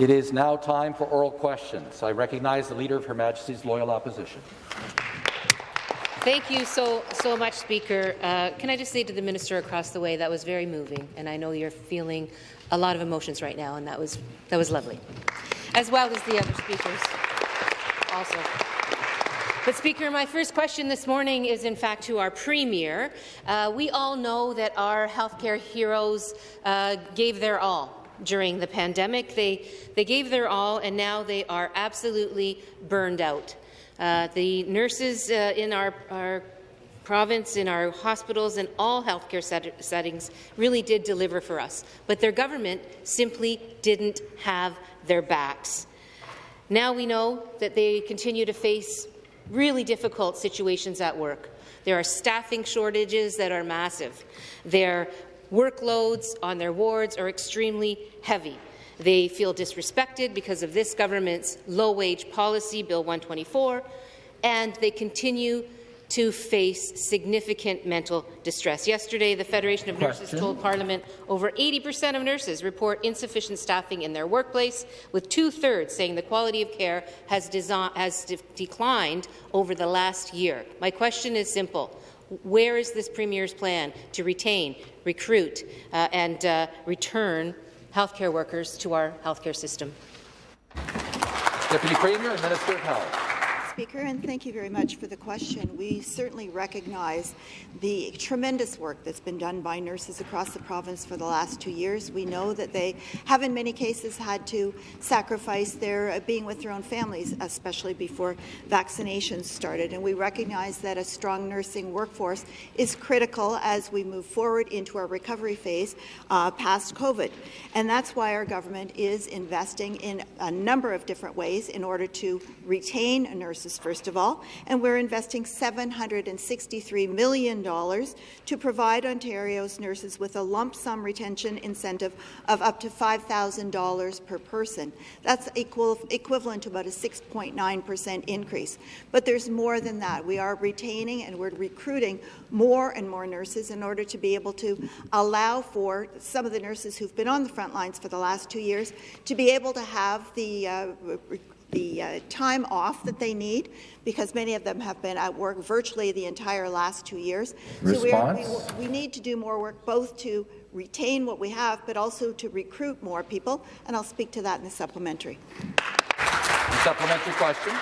It is now time for oral questions. I recognize the Leader of Her Majesty's Loyal Opposition. Thank you so so much, Speaker. Uh, can I just say to the minister across the way that was very moving, and I know you're feeling a lot of emotions right now, and that was that was lovely, as well as the other speakers also. But Speaker, my first question this morning is in fact to our Premier. Uh, we all know that our healthcare heroes uh, gave their all during the pandemic. They, they gave their all, and now they are absolutely burned out. Uh, the nurses uh, in our, our province, in our hospitals, and all healthcare set settings really did deliver for us, but their government simply didn't have their backs. Now we know that they continue to face really difficult situations at work. There are staffing shortages that are massive. Their workloads on their wards are extremely heavy. They feel disrespected because of this government's low-wage policy, Bill 124, and they continue to face significant mental distress. Yesterday, the Federation of Question. Nurses told Parliament over 80% of nurses report insufficient staffing in their workplace, with two-thirds saying the quality of care has, has de declined over the last year. My question is simple. Where is this Premier's plan to retain, recruit uh, and uh, return healthcare workers to our healthcare system. Deputy Premier and Minister of Health. Speaker, and thank you very much for the question. We certainly recognize the tremendous work that's been done by nurses across the province for the last two years. We know that they have in many cases had to sacrifice their uh, being with their own families, especially before vaccinations started. And we recognize that a strong nursing workforce is critical as we move forward into our recovery phase uh, past COVID. And that's why our government is investing in a number of different ways in order to retain nurses first of all, and we're investing $763 million to provide Ontario's nurses with a lump sum retention incentive of up to $5,000 per person. That's equal, equivalent to about a 6.9 percent increase. But there's more than that. We are retaining and we're recruiting more and more nurses in order to be able to allow for some of the nurses who've been on the front lines for the last two years to be able to have the uh, the uh, time off that they need because many of them have been at work virtually the entire last two years. Response? So we, we need to do more work both to retain what we have but also to recruit more people, and I'll speak to that in the supplementary. The supplementary question.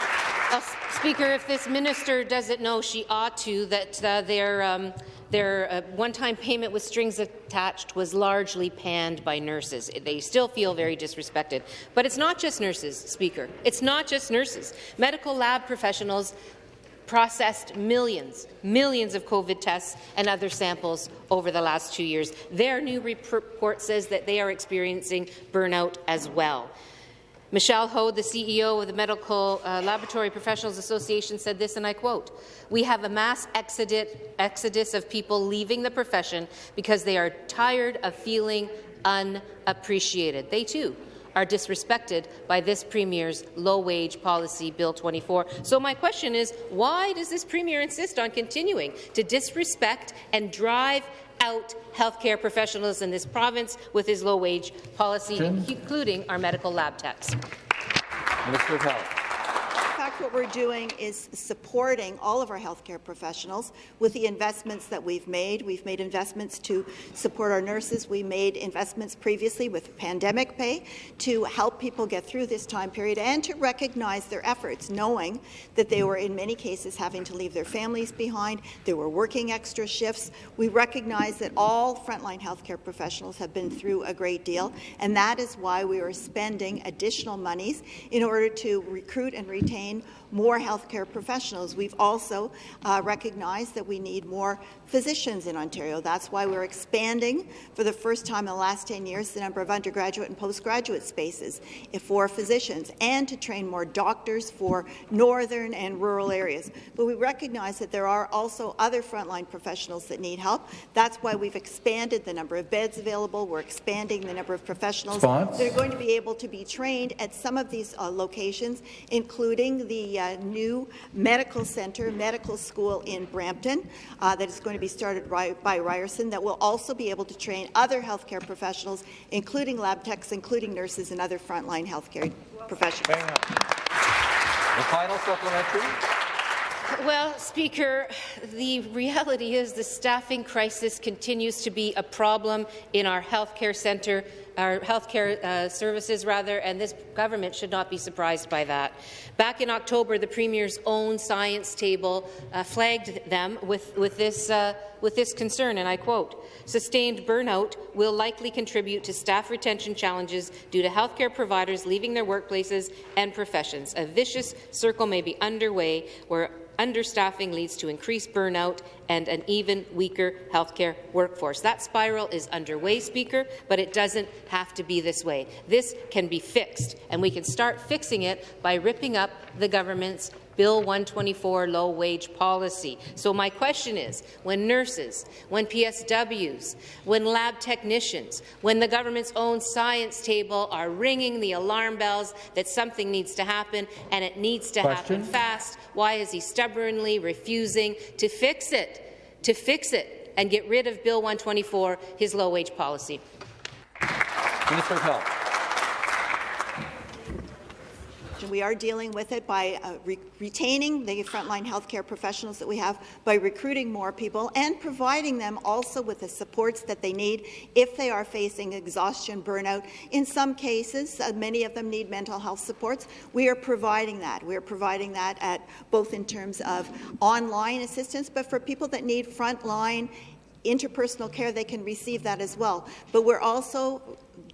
Well, Speaker, if this minister doesn't know, she ought to, that uh, their, um, their uh, one-time payment with strings attached was largely panned by nurses. They still feel very disrespected. But it's not just nurses, Speaker. It's not just nurses. Medical lab professionals processed millions, millions of COVID tests and other samples over the last two years. Their new report says that they are experiencing burnout as well. Michelle Hoad, the CEO of the Medical uh, Laboratory Professionals Association, said this, and I quote, We have a mass exodus of people leaving the profession because they are tired of feeling unappreciated. They, too, are disrespected by this Premier's low-wage policy, Bill 24. So my question is, why does this Premier insist on continuing to disrespect and drive out healthcare professionals in this province with his low-wage policy, including our medical lab techs. Minister of Health fact, what we're doing is supporting all of our healthcare professionals with the investments that we've made. We've made investments to support our nurses. We made investments previously with pandemic pay to help people get through this time period and to recognize their efforts, knowing that they were in many cases having to leave their families behind. They were working extra shifts. We recognize that all frontline healthcare professionals have been through a great deal, and that is why we are spending additional monies in order to recruit and retain more healthcare professionals. We've also uh, recognized that we need more physicians in Ontario. That's why we're expanding for the first time in the last 10 years the number of undergraduate and postgraduate spaces for physicians and to train more doctors for northern and rural areas. But we recognize that there are also other frontline professionals that need help. That's why we've expanded the number of beds available. We're expanding the number of professionals Spons? that are going to be able to be trained at some of these uh, locations, including the the uh, new medical centre, medical school in Brampton uh, that is going to be started by, by Ryerson that will also be able to train other healthcare professionals, including lab techs, including nurses and other frontline healthcare professionals. The final supplementary. Well, Speaker, the reality is the staffing crisis continues to be a problem in our healthcare centre, our healthcare uh, services, rather, and this government should not be surprised by that. Back in October, the Premier's own science table uh, flagged them with, with, this, uh, with this concern, and I quote, Sustained burnout will likely contribute to staff retention challenges due to healthcare providers leaving their workplaces and professions. A vicious circle may be underway where understaffing leads to increased burnout and an even weaker healthcare workforce. That spiral is underway, Speaker, but it doesn't have to be this way. This can be fixed, and we can start fixing it by ripping up the government's Bill 124 low-wage policy. So my question is, when nurses, when PSWs, when lab technicians, when the government's own science table are ringing the alarm bells that something needs to happen and it needs to question? happen fast, why is he stubbornly refusing to fix it, to fix it and get rid of Bill 124, his low-wage policy? Minister of Health. We are dealing with it by uh, re retaining the frontline healthcare professionals that we have, by recruiting more people, and providing them also with the supports that they need if they are facing exhaustion, burnout. In some cases, uh, many of them need mental health supports. We are providing that. We are providing that at both in terms of online assistance, but for people that need frontline interpersonal care, they can receive that as well. But we're also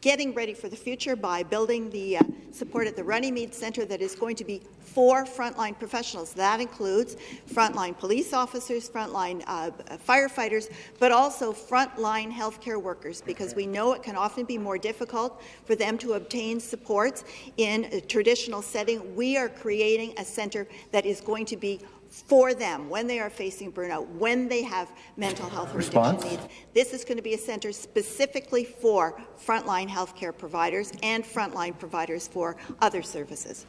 getting ready for the future by building the uh, support at the Runnymede Centre that is going to be for frontline professionals. That includes frontline police officers, frontline uh, firefighters, but also frontline healthcare workers, because we know it can often be more difficult for them to obtain supports in a traditional setting. We are creating a centre that is going to be for them when they are facing burnout, when they have mental health or Response? addiction needs. This is going to be a centre specifically for frontline healthcare providers and frontline providers for other services.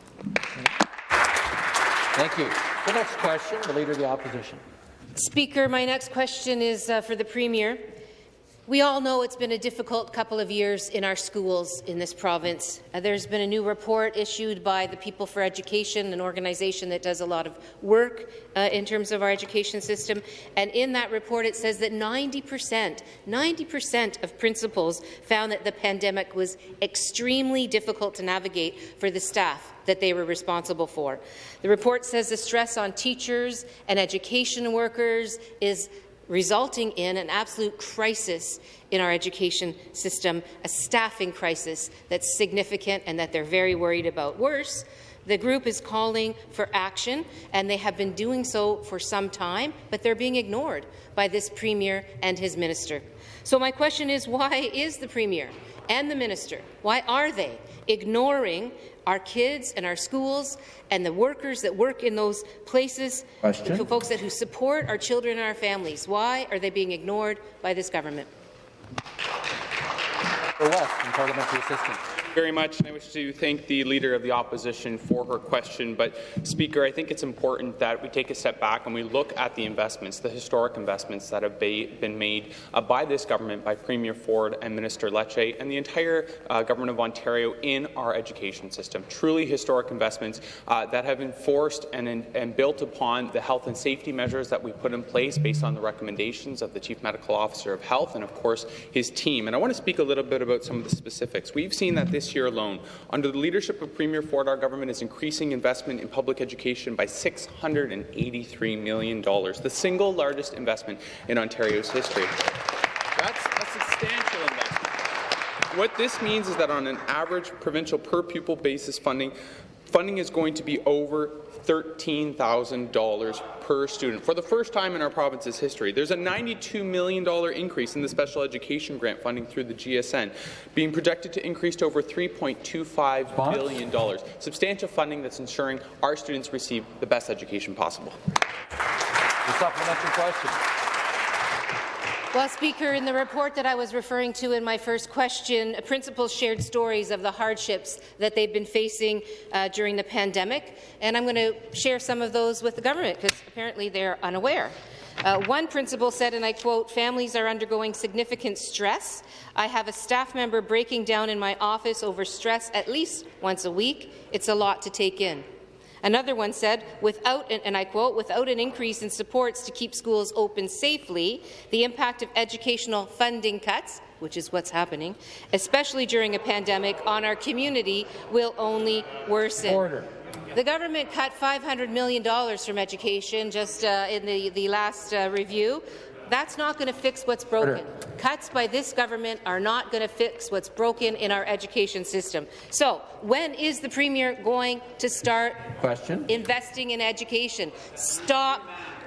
Thank you. The next question, the Leader of the Opposition. Speaker, my next question is uh, for the Premier. We all know it's been a difficult couple of years in our schools in this province. Uh, there's been a new report issued by the People for Education, an organization that does a lot of work uh, in terms of our education system. And in that report, it says that 90%, 90% of principals found that the pandemic was extremely difficult to navigate for the staff that they were responsible for. The report says the stress on teachers and education workers is resulting in an absolute crisis in our education system, a staffing crisis that's significant and that they're very worried about. Worse, the group is calling for action, and they have been doing so for some time, but they're being ignored by this Premier and his minister. So my question is, why is the Premier and the minister, why are they ignoring our kids and our schools and the workers that work in those places, Question. the folks that who support our children and our families. Why are they being ignored by this government? The West and Parliamentary Assistant. Very much, and I wish to thank the Leader of the Opposition for her question. But, Speaker, I think it's important that we take a step back and we look at the investments, the historic investments that have been made uh, by this government, by Premier Ford and Minister Lecce, and the entire uh, Government of Ontario in our education system. Truly historic investments uh, that have enforced and, and built upon the health and safety measures that we put in place based on the recommendations of the Chief Medical Officer of Health and, of course, his team. And I want to speak a little bit about some of the specifics. We've seen that this year alone, under the leadership of Premier Ford, our government is increasing investment in public education by $683 million, the single largest investment in Ontario's history. That's a substantial investment. What this means is that on an average provincial per pupil basis funding, funding is going to be over $13,000 per student for the first time in our province's history. There's a $92 million increase in the special education grant funding through the GSN, being projected to increase to over $3.25 billion. Substantial funding that's ensuring our students receive the best education possible. The supplementary question. Well, Speaker, in the report that I was referring to in my first question, principals shared stories of the hardships that they've been facing uh, during the pandemic, and I'm going to share some of those with the government because apparently they're unaware. Uh, one principal said, and I quote, families are undergoing significant stress. I have a staff member breaking down in my office over stress at least once a week. It's a lot to take in. Another one said, without, and I quote, without an increase in supports to keep schools open safely, the impact of educational funding cuts, which is what's happening, especially during a pandemic, on our community will only worsen. Order. The government cut $500 million from education just uh, in the, the last uh, review. That's not going to fix what's broken. Order. Cuts by this government are not going to fix what's broken in our education system. So, when is the Premier going to start Question. investing in education? Stop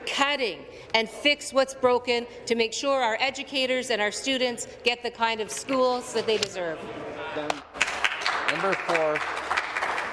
cutting and fix what's broken to make sure our educators and our students get the kind of schools that they deserve. For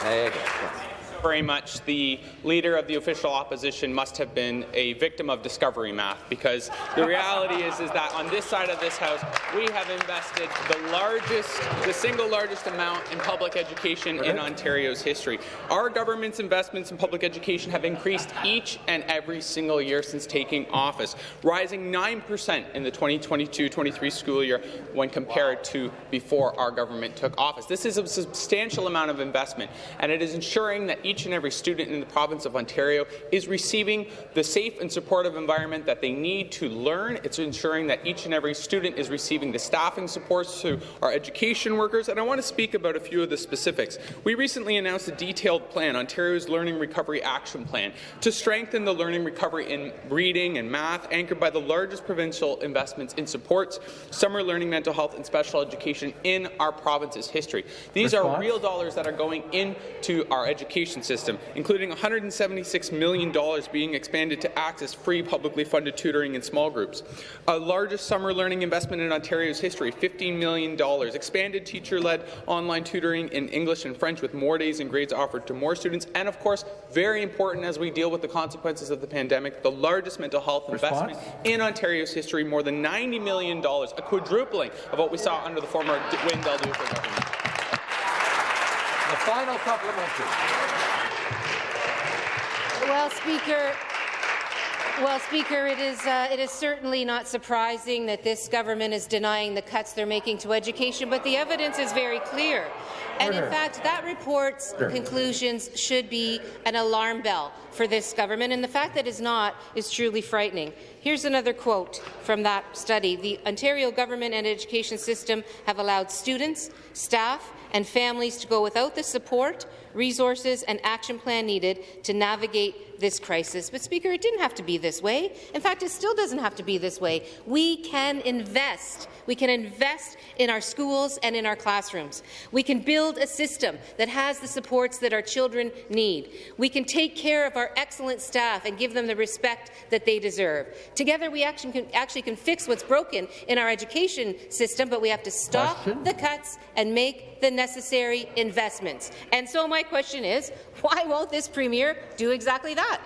Niagara. Yes. Very much the leader of the official opposition must have been a victim of discovery math because the reality is is that on this side of this house we have invested the largest the single largest amount in public education in Ontario's history. Our government's investments in public education have increased each and every single year since taking office, rising 9% in the 2022-23 school year when compared to before our government took office. This is a substantial amount of investment and it is ensuring that each and every student in the province of Ontario is receiving the safe and supportive environment that they need to learn. It's ensuring that each and every student is receiving the staffing supports to our education workers, and I want to speak about a few of the specifics. We recently announced a detailed plan, Ontario's Learning Recovery Action Plan, to strengthen the learning recovery in reading and math, anchored by the largest provincial investments in supports, summer learning, mental health, and special education in our province's history. These Response? are real dollars that are going into our education system, including $176 million being expanded to access free publicly funded tutoring in small groups. A largest summer learning investment in Ontario's history, $15 million. Expanded teacher-led online tutoring in English and French with more days and grades offered to more students. And of course, very important as we deal with the consequences of the pandemic, the largest mental health Response? investment in Ontario's history, more than $90 million, a quadrupling of what we saw under the former Wynne Del Duca government. Final supplementary. Well, Speaker, well, Speaker, it is, uh, it is certainly not surprising that this government is denying the cuts they're making to education, but the evidence is very clear. And in fact, that report's Order. conclusions should be an alarm bell for this government, and the fact that it's not is truly frightening. Here's another quote from that study. The Ontario government and education system have allowed students, staff, and families to go without the support, resources, and action plan needed to navigate this crisis. But, Speaker, it didn't have to be this way. In fact, it still doesn't have to be this way. We can invest. We can invest in our schools and in our classrooms. We can build a system that has the supports that our children need. We can take care of our excellent staff and give them the respect that they deserve. Together, we actually can, actually can fix what's broken in our education system, but we have to stop Question? the cuts and make the necessary investments. And so my question is, why won't this Premier do exactly that?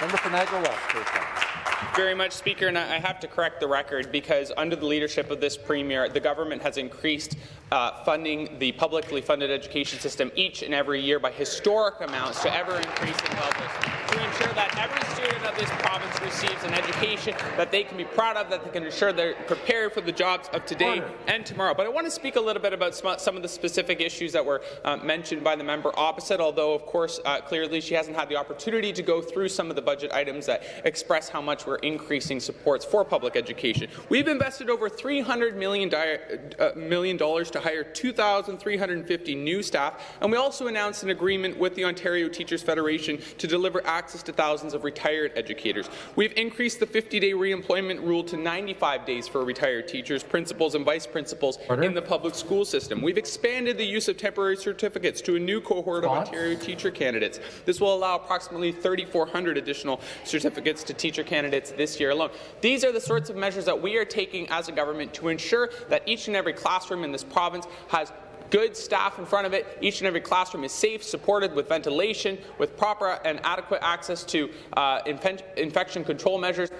Member for Niagara West. Very much, Speaker, and I I have to correct the record because under the leadership of this Premier, the government has increased uh, funding the publicly funded education system each and every year by historic amounts to ever-increasing levels to ensure that every student of this province receives an education that they can be proud of, that they can ensure they're prepared for the jobs of today Order. and tomorrow. But I want to speak a little bit about some some of the specific issues that were uh, mentioned by the member opposite, although, of course, uh, clearly she hasn't had the opportunity to go through some of the budget items that express how much we're increasing supports for public education. We've invested over $300 million, uh, million dollars to hire 2,350 new staff, and we also announced an agreement with the Ontario Teachers Federation to deliver access to thousands of retired educators. We've increased the 50-day reemployment rule to 95 days for retired teachers, principals, and vice principals Order. in the public school system. We've expanded the use of temporary certificates to a new cohort of Ontario teacher candidates. This will allow approximately 3,400 additional certificates to teacher candidates this year alone. These are the sorts of measures that we are taking as a government to ensure that each and every classroom in this province has good staff in front of it. Each and every classroom is safe, supported with ventilation, with proper and adequate access to uh, infen- infection control measures.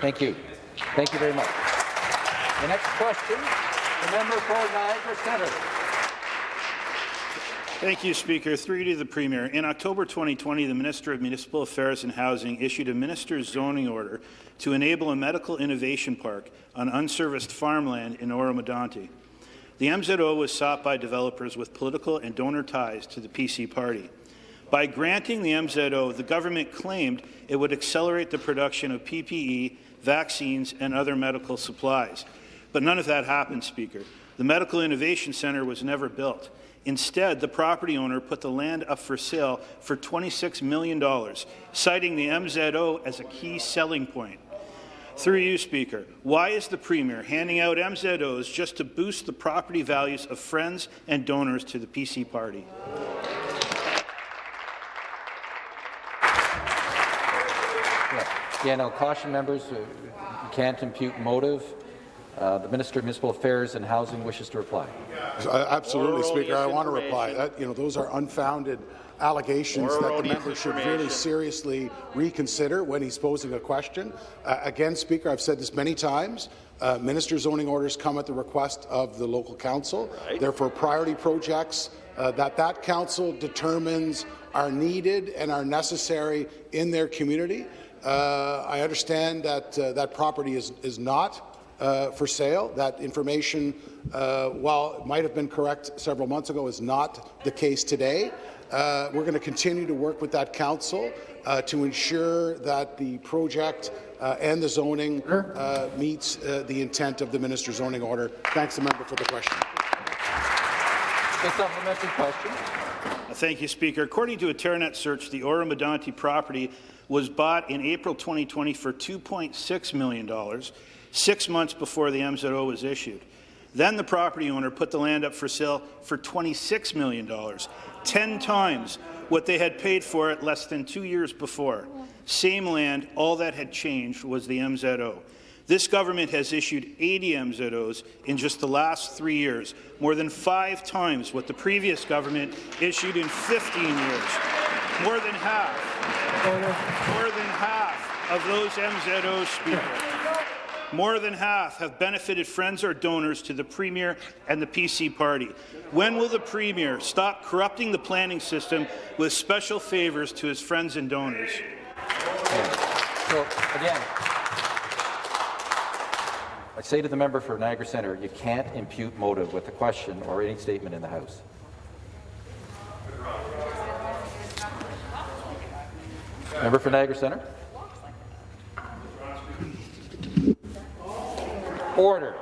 Thank you. Thank you very much. The next question, the member for Niagara Centre. Thank you, Speaker. Through you to the Premier. In October 2020, the Minister of Municipal Affairs and Housing issued a minister's zoning order to enable a medical innovation park on unserviced farmland in Oro-Medonte. The MZO was sought by developers with political and donor ties to the PC party. By granting the MZO, the government claimed it would accelerate the production of PPE, vaccines, and other medical supplies. But none of that happened, Speaker. The Medical Innovation Centre was never built. Instead, the property owner put the land up for sale for $26 million, citing the MZO as a key selling point. Through you, Speaker, why is the Premier handing out MZOs just to boost the property values of friends and donors to the PC party? Again, I'll caution members, uh, you can't impute motive. Uh, the Minister of Municipal Affairs and Housing wishes to reply. Uh, Absolutely, Speaker. I want to reply. That, you know, those are unfounded allegations that the member should really seriously reconsider when he's posing a question. Uh, again, Speaker, I've said this many times. Uh, minister zoning orders come at the request of the local council. Therefore, priority projects uh, that that council determines are needed and are necessary in their community. Uh, I understand that uh, that property is, is not uh, for sale. That information, uh, while it might have been correct several months ago, is not the case today. Uh, we're going to continue to work with that council uh, to ensure that the project uh, and the zoning uh, meets uh, the intent of the minister's zoning order. Thanks, the member, for the question. A supplementary question. Thank you, Speaker. According to a Teranet search, the Oro-Medonte property was bought in April 2020 for $2.6 million, six months before the MZO was issued. Then the property owner put the land up for sale for $26 million, 10 times what they had paid for it less than two years before. Same land, all that had changed was the MZO. This government has issued 80 MZOs in just the last three years, more than five times what the previous government issued in 15 years. More than half. More than half of those MZOs, Speaker. More than half have benefited friends or donors to the Premier and the PC party. When will the Premier stop corrupting the planning system with special favours to his friends and donors? So, again, I say to the member for Niagara Centre, you can't impute motive with a question or any statement in the House. Member for Niagara Centre. Order.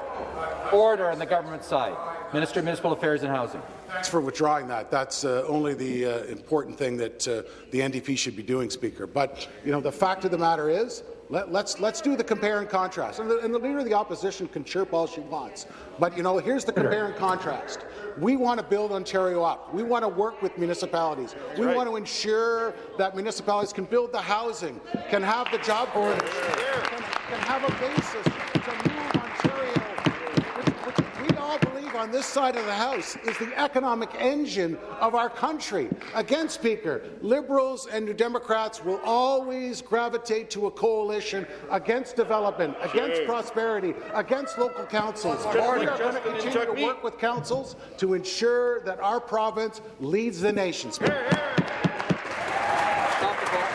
Order on the government side. Minister of Municipal Affairs and Housing. Thanks for withdrawing that. That's uh, only the uh, important thing that uh, the NDP should be doing, Speaker. But you know, the fact of the matter is, let, let's let's do the compare and contrast. And the, and the leader of the opposition can chirp all she wants, but you know, here's the compare and contrast. We want to build Ontario up. We want to work with municipalities. we want to ensure that municipalities can build the housing, can have the job creation, can, can have a basis to move Ontario, which, which we all believe on this side of the House is the economic engine of our country. Again, Speaker, Liberals and New Democrats will always gravitate to a coalition against development, against prosperity, against local councils. We are going to continue to work with councils to ensure that our province leads the nation. Speaker. Stop the clock.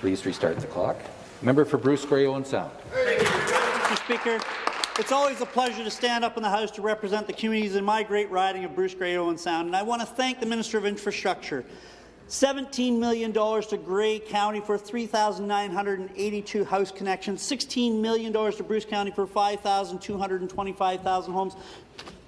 Please restart the clock. Member for Bruce Grey Owen Sound. Mr. Speaker, it's always a pleasure to stand up in the House to represent the communities in my great riding of Bruce Grey Owen Sound, and I want to thank the Minister of Infrastructure. $17 million to Grey County for 3,982 house connections, $16 million to Bruce County for 5,225,000 homes,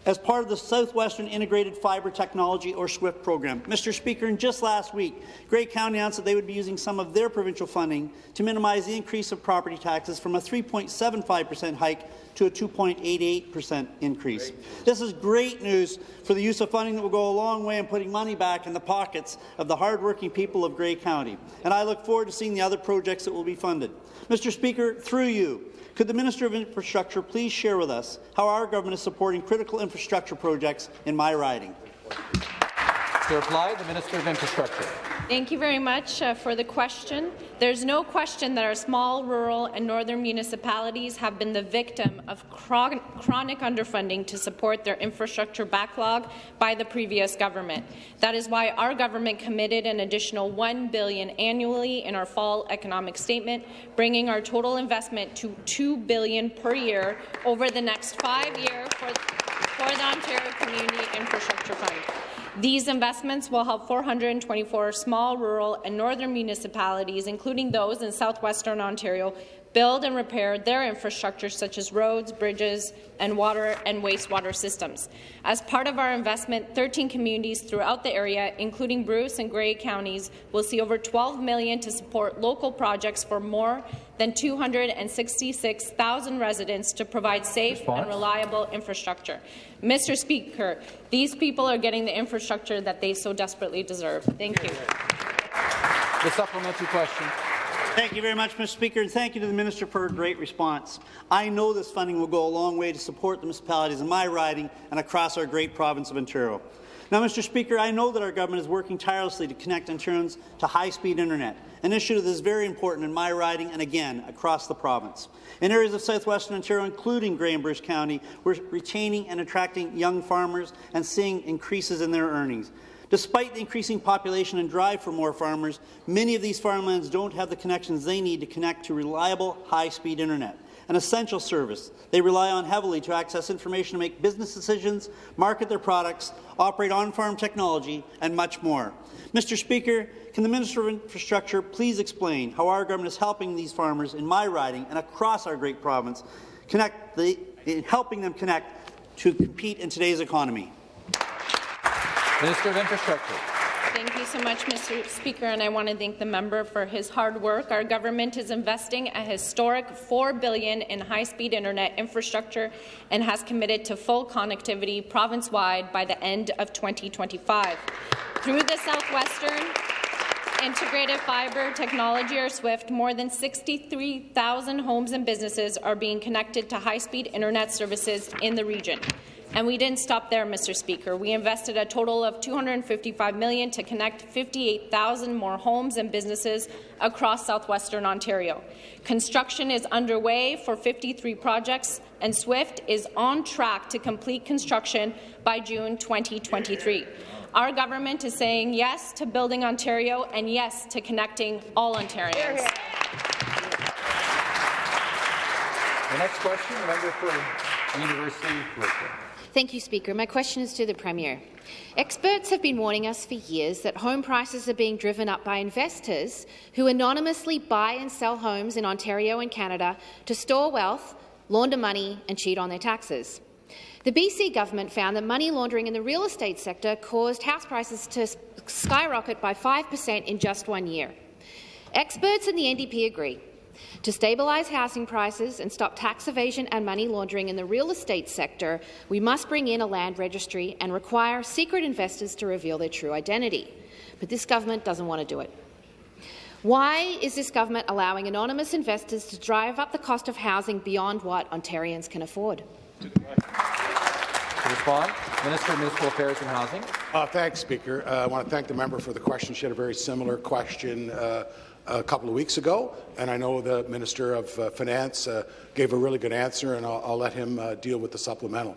as part of the Southwestern Integrated Fibre Technology, or SWIFT program. Mr. Speaker, and just last week, Grey County announced that they would be using some of their provincial funding to minimize the increase of property taxes from a 3.75% hike to a 2.88% increase. This is great news for the use of funding that will go a long way in putting money back in the pockets of the hardworking people of Grey County. And I look forward to seeing the other projects that will be funded. Mr. Speaker, through you, could the Minister of Infrastructure please share with us how our government is supporting critical infrastructure projects in my riding? To reply, the Minister of Infrastructure. Thank you very much uh, for the question. There's no question that our small, rural and northern municipalities have been the victim of chronic underfunding to support their infrastructure backlog by the previous government. That is why our government committed an additional 1 billion annually in our fall economic statement, bringing our total investment to 2 billion per year over the next five years for, for the Ontario Community Infrastructure Fund. These investments will help 424 small, rural and northern municipalities, including those in southwestern Ontario, build and repair their infrastructure such as roads, bridges, and water and wastewater systems. As part of our investment, 13 communities throughout the area, including Bruce and Grey counties, will see over 12 million to support local projects for more than 266,000 residents to provide safe Response? and reliable infrastructure. Mr. Speaker, these people are getting the infrastructure that they so desperately deserve. Thank you. The supplementary question. Thank you very much, Mr. Speaker, and thank you to the Minister for a great response. I know this funding will go a long way to support the municipalities in my riding and across our great province of Ontario. Now, Mr. Speaker, I know that our government is working tirelessly to connect Ontarians to high-speed internet, an issue that is very important in my riding and, again, across the province. In areas of southwestern Ontario, including Grey and Bruce County, we're retaining and attracting young farmers and seeing increases in their earnings. Despite the increasing population and drive for more farmers, many of these farmlands don't have the connections they need to connect to reliable, high-speed internet an essential service. They rely on heavily to access information to make business decisions, market their products, operate on-farm technology, and much more. Mr. Speaker, can the Minister of Infrastructure please explain how our government is helping these farmers in my riding and across our great province connect the, in helping them connect to compete in today's economy? Minister of Infrastructure. Thank you so much, Mr. Speaker, and I want to thank the member for his hard work. Our government is investing a historic 4 billion in high-speed internet infrastructure and has committed to full connectivity province-wide by the end of 2025. Through the Southwestern Integrated Fibre Technology, or SWIFT, more than 63,000 homes and businesses are being connected to high-speed internet services in the region. And we didn't stop there, Mr. Speaker. We invested a total of 255 million to connect 58,000 more homes and businesses across southwestern Ontario. Construction is underway for 53 projects, and SWIFT is on track to complete construction by June 2023. Our government is saying yes to building Ontario and yes to connecting all Ontarians. The next question, member for University. Thank you, Speaker. My question is to the Premier. Experts have been warning us for years that home prices are being driven up by investors who anonymously buy and sell homes in Ontario and Canada to store wealth, launder money and cheat on their taxes. The BC government found that money laundering in the real estate sector caused house prices to skyrocket by 5 per cent in just one year. Experts in the NDP agree to stabilize housing prices and stop tax evasion and money laundering in the real estate sector, we must bring in a land registry and require secret investors to reveal their true identity. But this government doesn't want to do it. Why is this government allowing anonymous investors to drive up the cost of housing beyond what Ontarians can afford? To respond, Minister of Municipal Affairs and Housing. Uh, thanks, Speaker. Uh, I want to thank the member for the question. She had a very similar question uh, a couple of weeks ago, and I know the Minister of uh, Finance uh, gave a really good answer, and I'll, I'll let him uh, deal with the supplemental.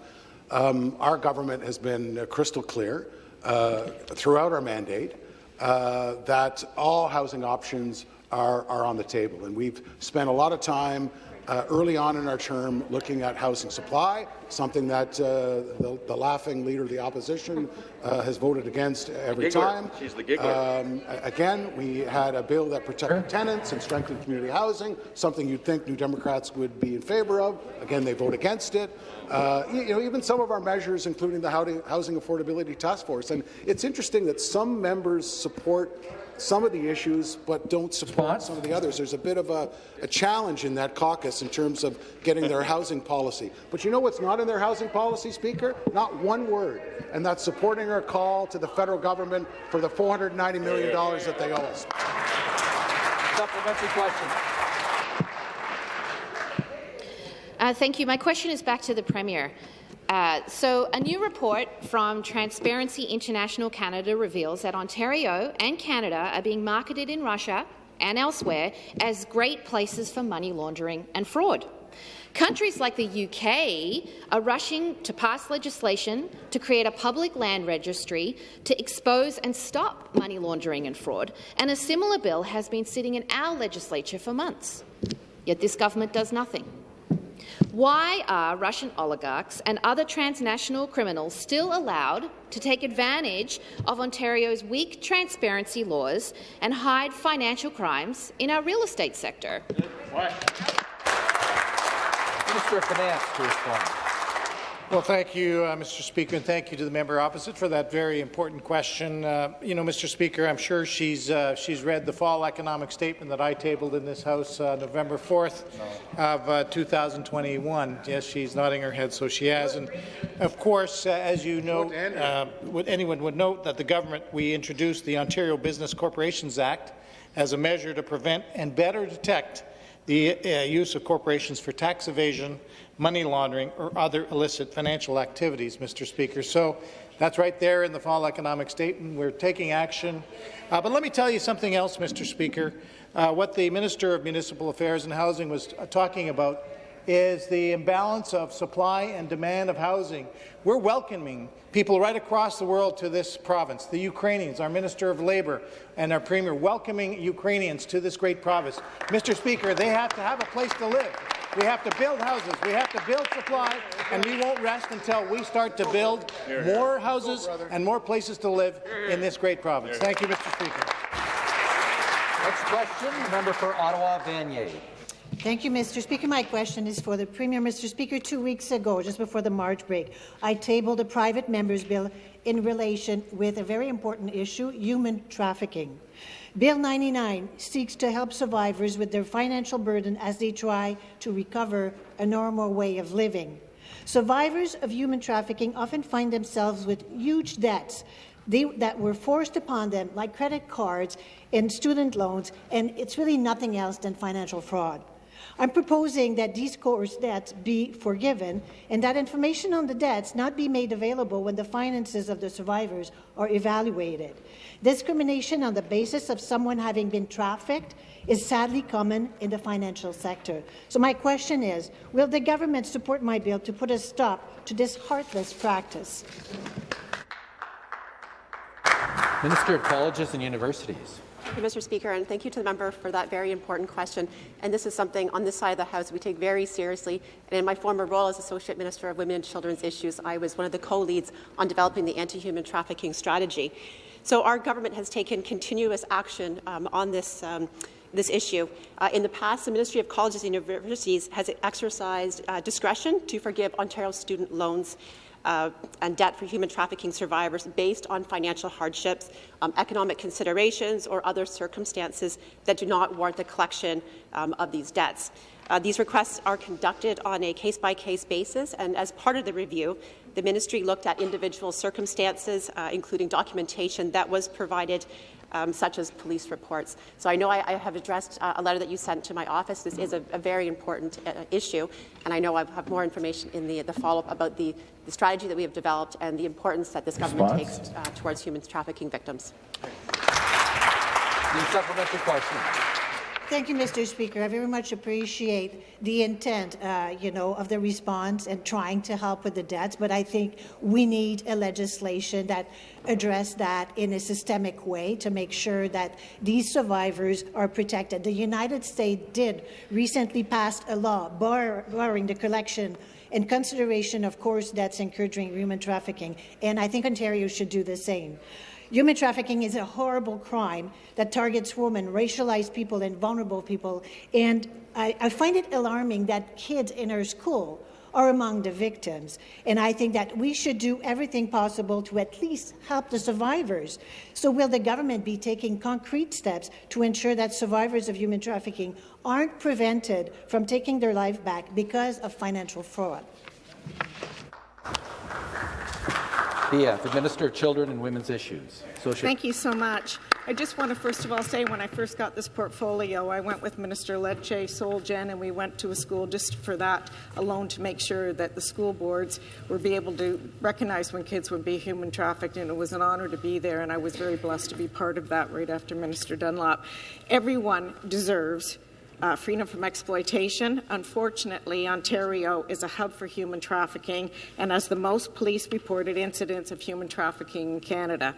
Um, our government has been uh, crystal clear uh, throughout our mandate uh, that all housing options are, are, on the table, and we've spent a lot of time uh, early on in our term looking at housing supply, something that uh, the, the, laughing leader of the opposition uh, has voted against every time. She's the giggler. Um, again, we had a bill that protected tenants and strengthened community housing, something you'd think New Democrats would be in favour of. Again, they vote against it. Uh, you know, even some of our measures, including the Housing Affordability Task Force. And it's interesting that some members support some of the issues but don't support some of the others. There's a bit of a, a, challenge in that caucus in terms of getting their housing policy. But you know what's not in their housing policy, Speaker? Not one word, and that's supporting our call to the federal government for the $490 million that they owe us. Supplementary question. Uh, thank you. My question is back to the Premier. Uh, so, a new report from Transparency International Canada reveals that Ontario and Canada are being marketed in Russia and elsewhere as great places for money laundering and fraud. Countries like the UK are rushing to pass legislation to create a public land registry to expose and stop money laundering and fraud, and a similar bill has been sitting in our legislature for months. Yet this government does nothing. Why are Russian oligarchs and other transnational criminals still allowed to take advantage of Ontario's weak transparency laws and hide financial crimes in our real estate sector? Minister of Finance to respond. Well, thank you, uh, Mr. Speaker, and thank you to the member opposite for that very important question. Uh, you know, Mr. Speaker, I'm sure she's uh, she's read the fall economic statement that I tabled in this House uh, November 4th no. of uh, 2021. Yes, she's nodding her head, so she has. And of course, uh, as you know, would, anyone would note that the government we introduced the Ontario Business Corporations Act as a measure to prevent and better detect the use of corporations for tax evasion money laundering, or other illicit financial activities, Mr. Speaker. So that's right there in the fall economic statement. We're taking action. Uh, but let me tell you something else, Mr. Speaker. Uh, what the Minister of Municipal Affairs and Housing was uh, talking about is the imbalance of supply and demand of housing. We're welcoming people right across the world to this province, the Ukrainians, our Minister of Labour and our Premier, welcoming Ukrainians to this great province. Mr. Speaker, they have to have a place to live. We have to build houses. We have to build supply, and we won't rest until we start to build more houses and more places to live in this great province. Thank you, Mr. Speaker. Next question, member for Ottawa Vanier. Thank you, Mr. Speaker. My question is for the Premier. Mr. Speaker, two weeks ago, just before the March break, I tabled a private member's bill in relation with a very important issue, human trafficking. Bill 99 seeks to help survivors with their financial burden as they try to recover a normal way of living. Survivors of human trafficking often find themselves with huge debts they, that were forced upon them, like credit cards and student loans, and it's really nothing else than financial fraud. I'm proposing that these coerced debts be forgiven and that information on the debts not be made available when the finances of the survivors are evaluated. Discrimination on the basis of someone having been trafficked is sadly common in the financial sector. So my question is, will the government support my bill to put a stop to this heartless practice? Minister of Colleges and Universities. Mr. Speaker, and thank you to the member for that very important question. And this is something on this side of the House we take very seriously. And in my former role as Associate Minister of Women and Children's Issues, I was one of the co-leads on developing the anti-human trafficking strategy. So our government has taken continuous action um, on this um, this issue. Uh, in the past, the Ministry of Colleges and Universities has exercised uh, discretion to forgive Ontario student loans uh, and debt for human trafficking survivors based on financial hardships, um, economic considerations, or other circumstances that do not warrant the collection um, of these debts. Uh, these requests are conducted on a case-by-case -case basis, and as part of the review, the ministry looked at individual circumstances, uh, including documentation that was provided um, such as police reports. So I know I, I have addressed uh, a letter that you sent to my office. This is a, a very important uh, issue, and I know I have more information in the, the follow-up about the, the, strategy that we have developed and the importance that this government takes uh, towards human trafficking victims. The supplementary question. Thank you, Mr. Speaker. I very much appreciate the intent, uh, you know, of the response and trying to help with the debts, but I think we need a legislation that address that in a systemic way to make sure that these survivors are protected. The United States did recently pass a law bar barring the collection in consideration of coerced debts encouraging human trafficking, and I think Ontario should do the same. Human trafficking is a horrible crime that targets women, racialized people, and vulnerable people. And I, I, find it alarming that kids in our school are among the victims. And I think that we should do everything possible to at least help the survivors. So will the government be taking concrete steps to ensure that survivors of human trafficking aren't prevented from taking their life back because of financial fraud? BF, Minister of Children and Women's Issues. Thank you so much. I just want to first of all say when I first got this portfolio, I went with Minister Lecce, Solgen, and we went to a school just for that alone to make sure that the school boards would be able to recognize when kids would be human trafficked, and it was an honour to be there, and I was very blessed to be part of that right after Minister Dunlop. Everyone deserves uh, freedom from exploitation. Unfortunately, Ontario is a hub for human trafficking and has the most police reported incidents of human trafficking in Canada.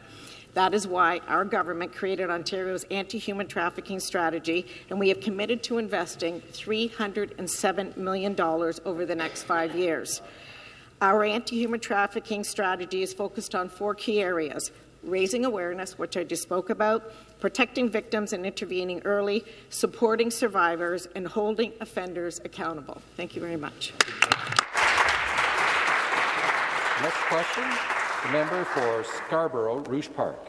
That is why our government created Ontario's anti human trafficking strategy, and we have committed to investing $307 million over the next five years. Our anti human trafficking strategy is focused on four key areas raising awareness, which I just spoke about, protecting victims and intervening early, supporting survivors, and holding offenders accountable. Thank you very much. Next question, the member for Scarborough, Rouge Park.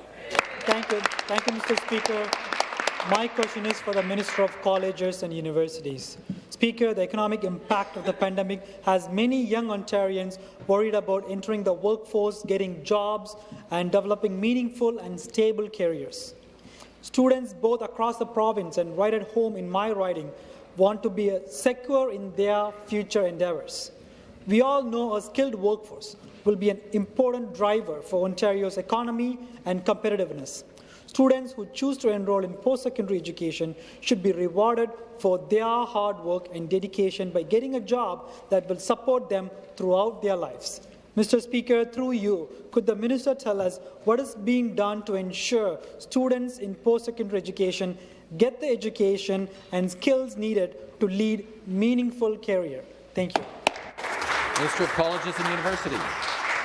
Thank you. Thank you, Mr. Speaker. My question is for the Minister of Colleges and Universities. Speaker, the economic impact of the pandemic has many young Ontarians worried about entering the workforce, getting jobs, and developing meaningful and stable careers. Students both across the province and right at home in my riding want to be secure in their future endeavours. We all know a skilled workforce will be an important driver for Ontario's economy and competitiveness. Students who choose to enroll in post-secondary education should be rewarded for their hard work and dedication by getting a job that will support them throughout their lives. Mr. Speaker, through you, could the minister tell us what is being done to ensure students in post-secondary education get the education and skills needed to lead meaningful career? Thank you. Minister of Colleges and Universities.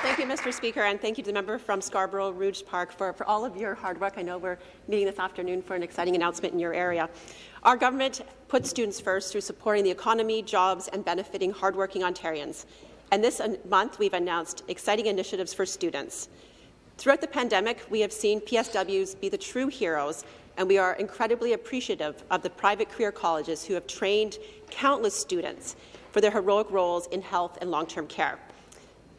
Thank you, Mr. Speaker, and thank you to the member from Scarborough Rouge Park for, for all of your hard work. I know we're meeting this afternoon for an exciting announcement in your area. Our government puts students first through supporting the economy, jobs, and benefiting hardworking Ontarians. And this month, we've announced exciting initiatives for students. Throughout the pandemic, we have seen PSWs be the true heroes, and we are incredibly appreciative of the private career colleges who have trained countless students for their heroic roles in health and long-term care.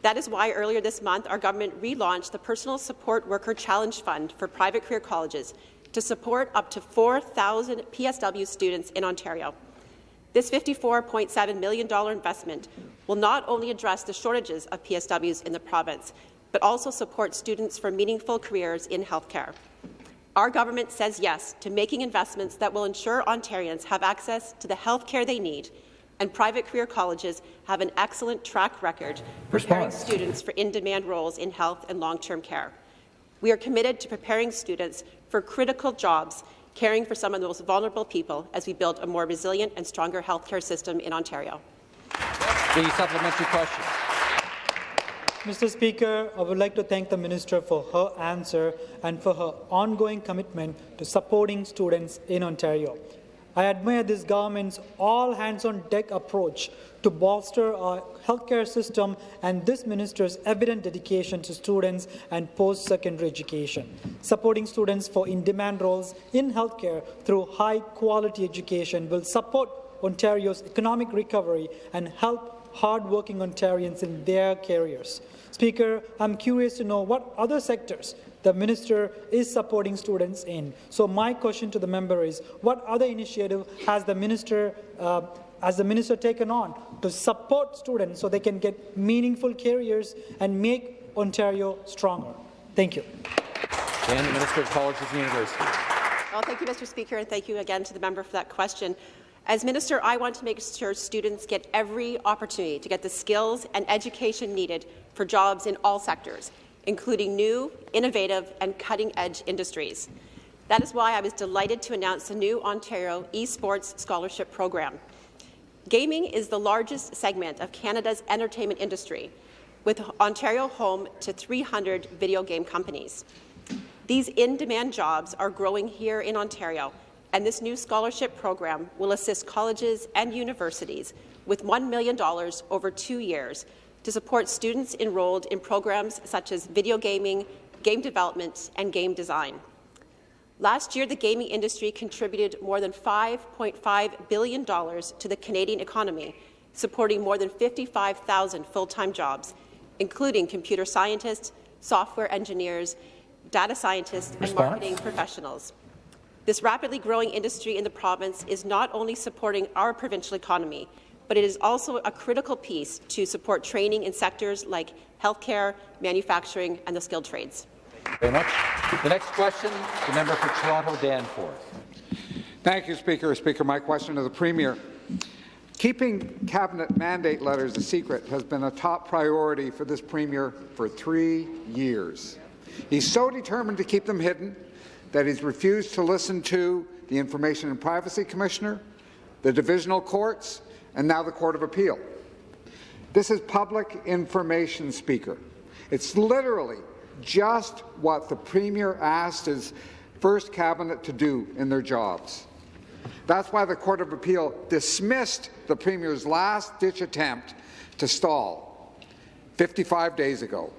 That is why earlier this month our government relaunched the Personal Support Worker Challenge Fund for private career colleges to support up to 4,000 PSW students in Ontario. This $54.7 million investment will not only address the shortages of PSWs in the province, but also support students for meaningful careers in healthcare. Our government says yes to making investments that will ensure Ontarians have access to the health care they need and private career colleges have an excellent track record preparing Response. students for in-demand roles in health and long-term care. We are committed to preparing students for critical jobs caring for some of the most vulnerable people as we build a more resilient and stronger healthcare system in Ontario. The supplementary question. Mr. Speaker, I would like to thank the Minister for her answer and for her ongoing commitment to supporting students in Ontario. I admire this government's all-hands-on-deck approach to bolster our healthcare system and this minister's evident dedication to students and post-secondary education, supporting students for in-demand roles in healthcare through high-quality education will support Ontario's economic recovery and help hard-working Ontarians in their careers. Speaker, I'm curious to know what other sectors the minister is supporting students in. So my question to the member is, what other initiative has the minister uh, has the minister taken on to support students so they can get meaningful careers and make Ontario stronger? Thank you. And the Minister of Colleges and Universities. Well, thank you, Mr. Speaker, and thank you again to the member for that question. As Minister, I want to make sure students get every opportunity to get the skills and education needed for jobs in all sectors, including new, innovative and cutting-edge industries. That is why I was delighted to announce the new Ontario Esports Scholarship Program. Gaming is the largest segment of Canada's entertainment industry, with Ontario home to 300 video game companies. These in-demand jobs are growing here in Ontario, and this new scholarship program will assist colleges and universities with $1 million over two years to support students enrolled in programs such as video gaming, game development, and game design. Last year, the gaming industry contributed more than $5.5 billion to the Canadian economy, supporting more than 55,000 full-time jobs, including computer scientists, software engineers, data scientists, Response? and marketing professionals. This rapidly growing industry in the province is not only supporting our provincial economy, but it is also a critical piece to support training in sectors like healthcare, manufacturing, and the skilled trades. Very much. The next question, the member for Toronto Danforth. Thank you, Speaker. Speaker, my question to the Premier. Keeping cabinet mandate letters a secret has been a top priority for this Premier for three years. He's so determined to keep them hidden that he's refused to listen to the Information and Privacy Commissioner, the divisional courts, and now the Court of Appeal. This is public information, Speaker. It's literally just what the Premier asked his first cabinet to do in their jobs. That's why the Court of Appeal dismissed the Premier's last-ditch attempt to stall 55 days ago.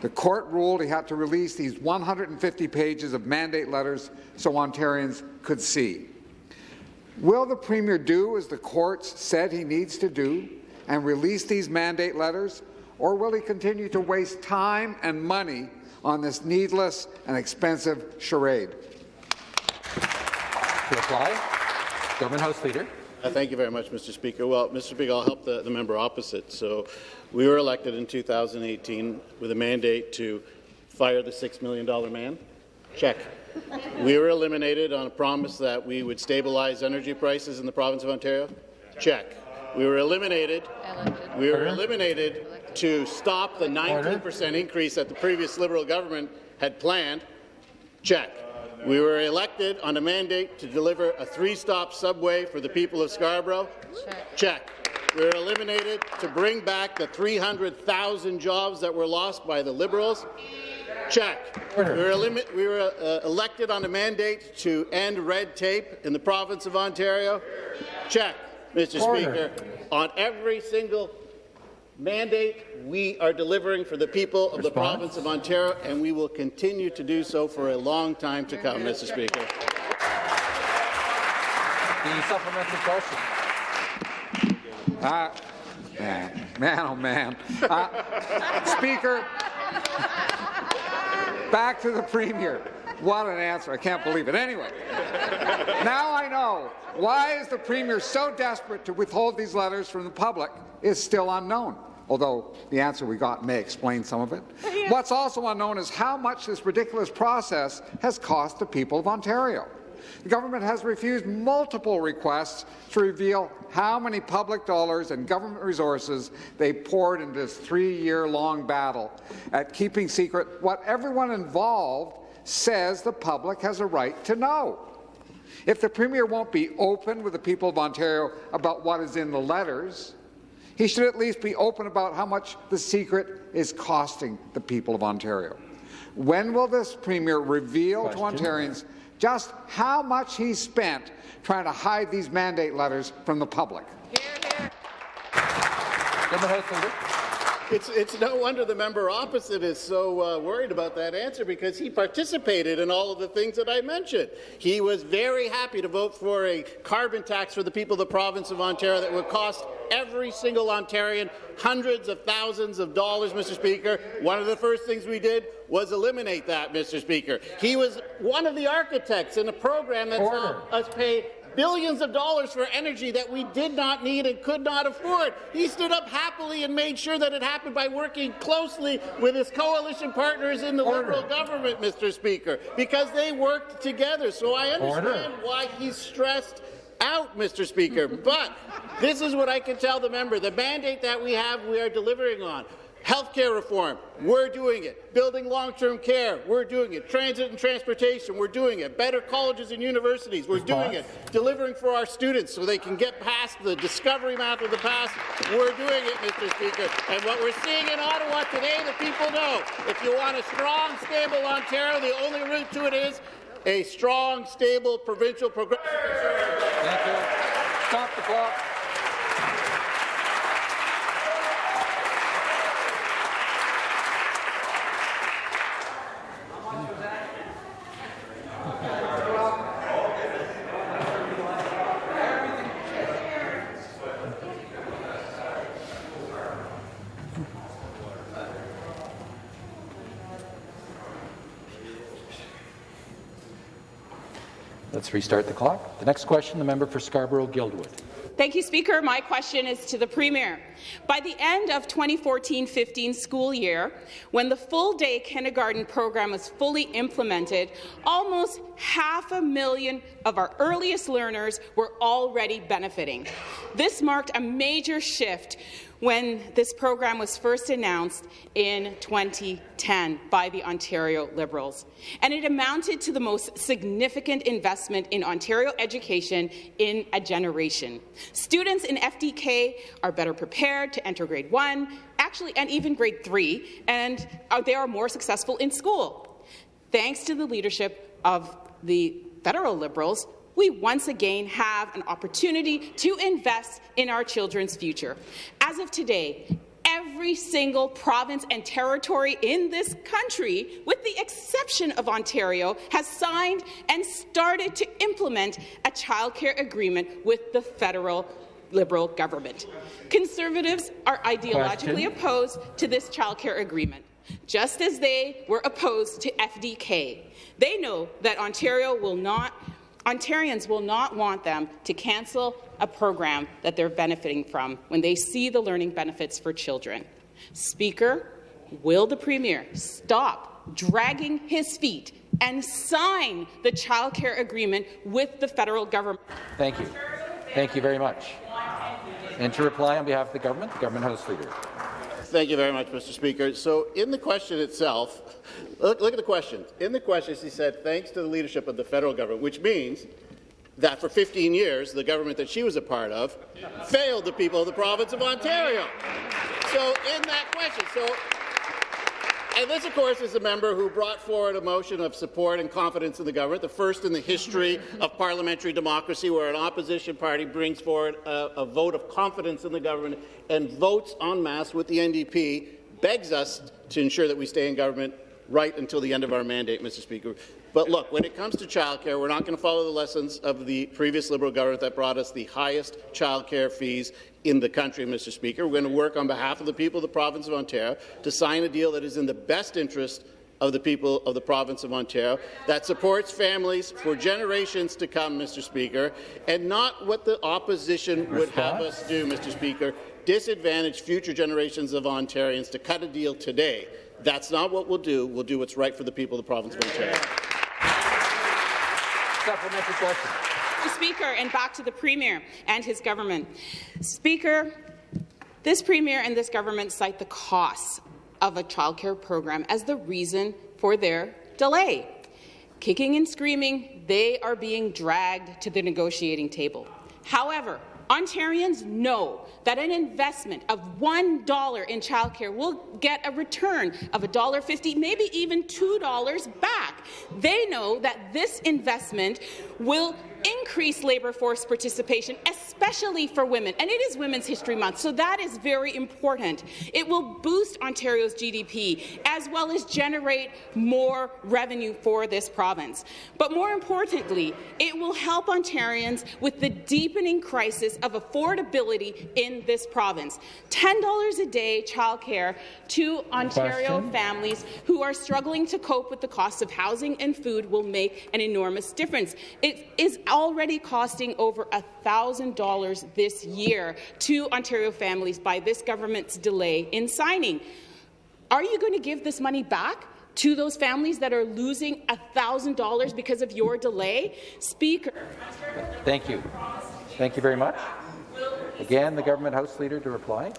The court ruled he had to release these 150 pages of mandate letters so Ontarians could see. Will the Premier do as the courts said he needs to do and release these mandate letters, or will he continue to waste time and money on this needless and expensive charade? To reply, Government House Leader. Uh, thank you very much, Mr. Speaker. Well, Mr. Speaker, I'll help the, the member opposite. So we were elected in 2018 with a mandate to fire the $6 million man. Check. We were eliminated on a promise that we would stabilize energy prices in the province of Ontario. Check. We were eliminated. We were eliminated to stop the 19% increase that the previous Liberal government had planned. Check. We were elected on a mandate to deliver a three-stop subway for the people of Scarborough. Check. We were eliminated to bring back the 300,000 jobs that were lost by the Liberals. Check. We were, we were uh, elected on a mandate to end red tape in the province of Ontario. Check, Mr. Order. Speaker. On every single mandate we are delivering for the people of the province of Ontario, and we will continue to do so for a long time to come, Mr. Speaker. The supplementary question. Uh, man, man, oh man. Uh, speaker, back to the Premier. What an answer. I can't believe it. Anyway, now I know why is the Premier so desperate to withhold these letters from the public is still unknown, although the answer we got may explain some of it. What's also unknown is how much this ridiculous process has cost the people of Ontario. The government has refused multiple requests to reveal how many public dollars and government resources they poured into this three-year-long battle at keeping secret what everyone involved says the public has a right to know. If the Premier won't be open with the people of Ontario about what is in the letters, he should at least be open about how much the secret is costing the people of Ontario. When will this Premier reveal Question. to Ontarians just how much he spent trying to hide these mandate letters from the public? Government House Leader. It's, it's no wonder the member opposite is so uh, worried about that answer because he participated in all of the things that I mentioned. He was very happy to vote for a carbon tax for the people of the province of Ontario that would cost every single Ontarian hundreds of thousands of dollars, Mr. Speaker. One of the first things we did was eliminate that, Mr. Speaker. He was one of the architects in a program that saw us pay billions of dollars for energy that we did not need and could not afford. He stood up happily and made sure that it happened by working closely with his coalition partners in the Order. Liberal government, Mr. Speaker, because they worked together. So I understand Order. why he's stressed out, Mr. Speaker. but this is what I can tell the member. The mandate that we have, we are delivering on. Healthcare reform, we're doing it. Building long-term care, we're doing it. Transit and transportation, we're doing it. Better colleges and universities, we're doing it. Delivering for our students so they can get past the discovery map of the past, we're doing it, Mr. Speaker. And what we're seeing in Ottawa today, the people know. If you want a strong, stable Ontario, the only route to it is a strong, stable, provincial progressive. Thank you. Stop the clock. Let's restart the clock. The next question, the member for Scarborough-Guildwood. Thank you, Speaker. My question is to the Premier. By the end of 2014-15 school year, when the full-day kindergarten program was fully implemented, almost half a million of our earliest learners were already benefiting. This marked a major shift when this program was first announced in 2010 by the Ontario Liberals. And it amounted to the most significant investment in Ontario education in a generation. Students in FDK are better prepared to enter grade 1, actually, and even grade 3, and uh, they are more successful in school. Thanks to the leadership of the federal Liberals, we once again have an opportunity to invest in our children's future. As of today, every single province and territory in this country, with the exception of Ontario, has signed and started to implement a childcare agreement with the federal Liberal government. Conservatives are ideologically Question. opposed to this childcare agreement, just as they were opposed to FDK. They know that Ontario will not Ontarians will not want them to cancel a program that they're benefiting from when they see the learning benefits for children. Speaker, will the Premier stop dragging his feet and sign the childcare agreement with the federal government? Thank you. Thank you very much. And to reply on behalf of the government, the government House Leader. Thank you very much, Mr. Speaker. So in the question itself, Look, look at the question. In the question, she said, thanks to the leadership of the federal government, which means that for 15 years, the government that she was a part of failed the people of the province of Ontario. So in that question, so and this, of course, is a member who brought forward a motion of support and confidence in the government, the first in the history of parliamentary democracy where an opposition party brings forward a, a vote of confidence in the government and votes en masse with the NDP, begs us to ensure that we stay in government right until the end of our mandate, Mr. Speaker. But look, when it comes to childcare, we're not going to follow the lessons of the previous Liberal government that brought us the highest childcare fees in the country, Mr. Speaker. We're going to work on behalf of the people of the province of Ontario to sign a deal that is in the best interest of the people of the province of Ontario, that supports families for generations to come, Mr. Speaker, and not what the opposition would have us do, Mr. Speaker, disadvantage future generations of Ontarians to cut a deal today that's not what we'll do. We'll do what's right for the people of the province of Ontario. Supplementary question. Speaker, and back to the Premier and his government. Speaker, this Premier and this government cite the costs of a childcare program as the reason for their delay. Kicking and screaming, they are being dragged to the negotiating table. However, Ontarians know that an investment of $1 in childcare will get a return of $1.50, maybe even $2 back. They know that this investment will increase labour force participation, especially for women. And it is Women's History Month, so that is very important. It will boost Ontario's GDP, as well as generate more revenue for this province. But more importantly, it will help Ontarians with the deepening crisis of affordability in this province. $10 a day childcare to Ontario Question. families who are struggling to cope with the cost of housing housing and food will make an enormous difference. It is already costing over $1,000 this year to Ontario families by this government's delay in signing. Are you going to give this money back? to those families that are losing $1,000 because of your delay? Speaker. Thank you. Thank you very much. Again, the government House Leader to reply.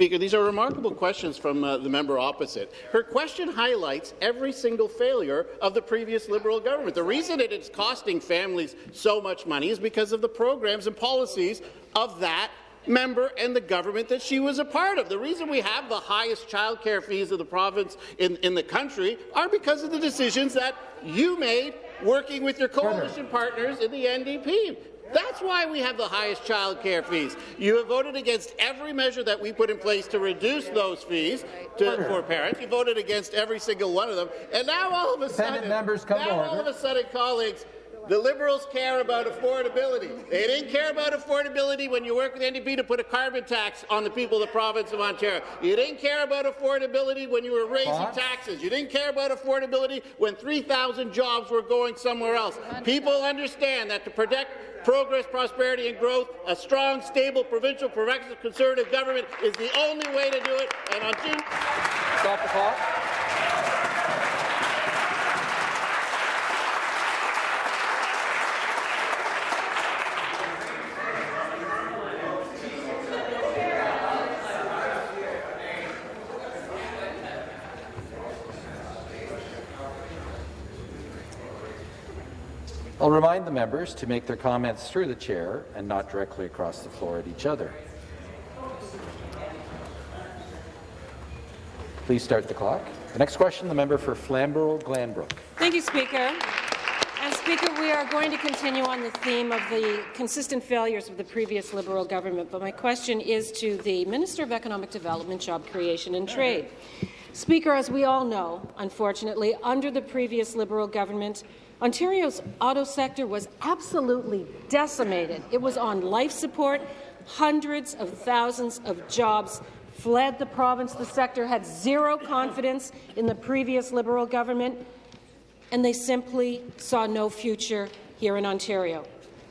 Speaker, these are remarkable questions from uh, the member opposite. Her question highlights every single failure of the previous Liberal government. The reason it's costing families so much money is because of the programs and policies of that member and the government that she was a part of. The reason we have the highest child care fees of the province in, in the country are because of the decisions that you made working with your coalition partners in the NDP. That's why we have the highest child care fees. You have voted against every measure that we put in place to reduce those fees to, for parents. You voted against every single one of them. And now all of a sudden, members come now all of a sudden, colleagues, the Liberals care about affordability. They didn't care about affordability when you worked with NDP to put a carbon tax on the people of the province of Ontario. You didn't care about affordability when you were raising taxes. You didn't care about affordability when 3,000 jobs were going somewhere else. People understand that to protect progress, prosperity and growth, a strong, stable, provincial, progressive conservative government is the only way to do it. And on June... Stop the clock. I'll remind the members to make their comments through the chair and not directly across the floor at each other. Please start the clock. The next question, the member for Flamborough-Glanbrook. Thank you, Speaker. And Speaker, we are going to continue on the theme of the consistent failures of the previous Liberal government, but my question is to the Minister of Economic Development, Job Creation and Trade. Speaker, as we all know, unfortunately, under the previous Liberal government, Ontario's auto sector was absolutely decimated. It was on life support. Hundreds of thousands of jobs fled the province. The sector had zero confidence in the previous Liberal government, and they simply saw no future here in Ontario.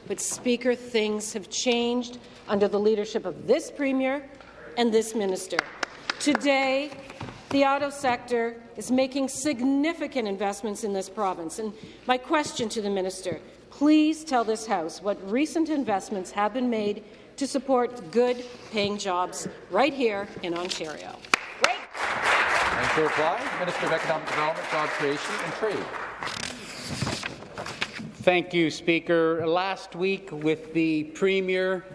But, Speaker, things have changed under the leadership of this Premier and this Minister. Today, the auto sector is making significant investments in this province. And my question to the minister, please tell this House what recent investments have been made to support good-paying jobs right here in Ontario. Great. And to reply, Minister of Economic Development, Job Creation and Trade. Thank you, Speaker. Last week, with the Premier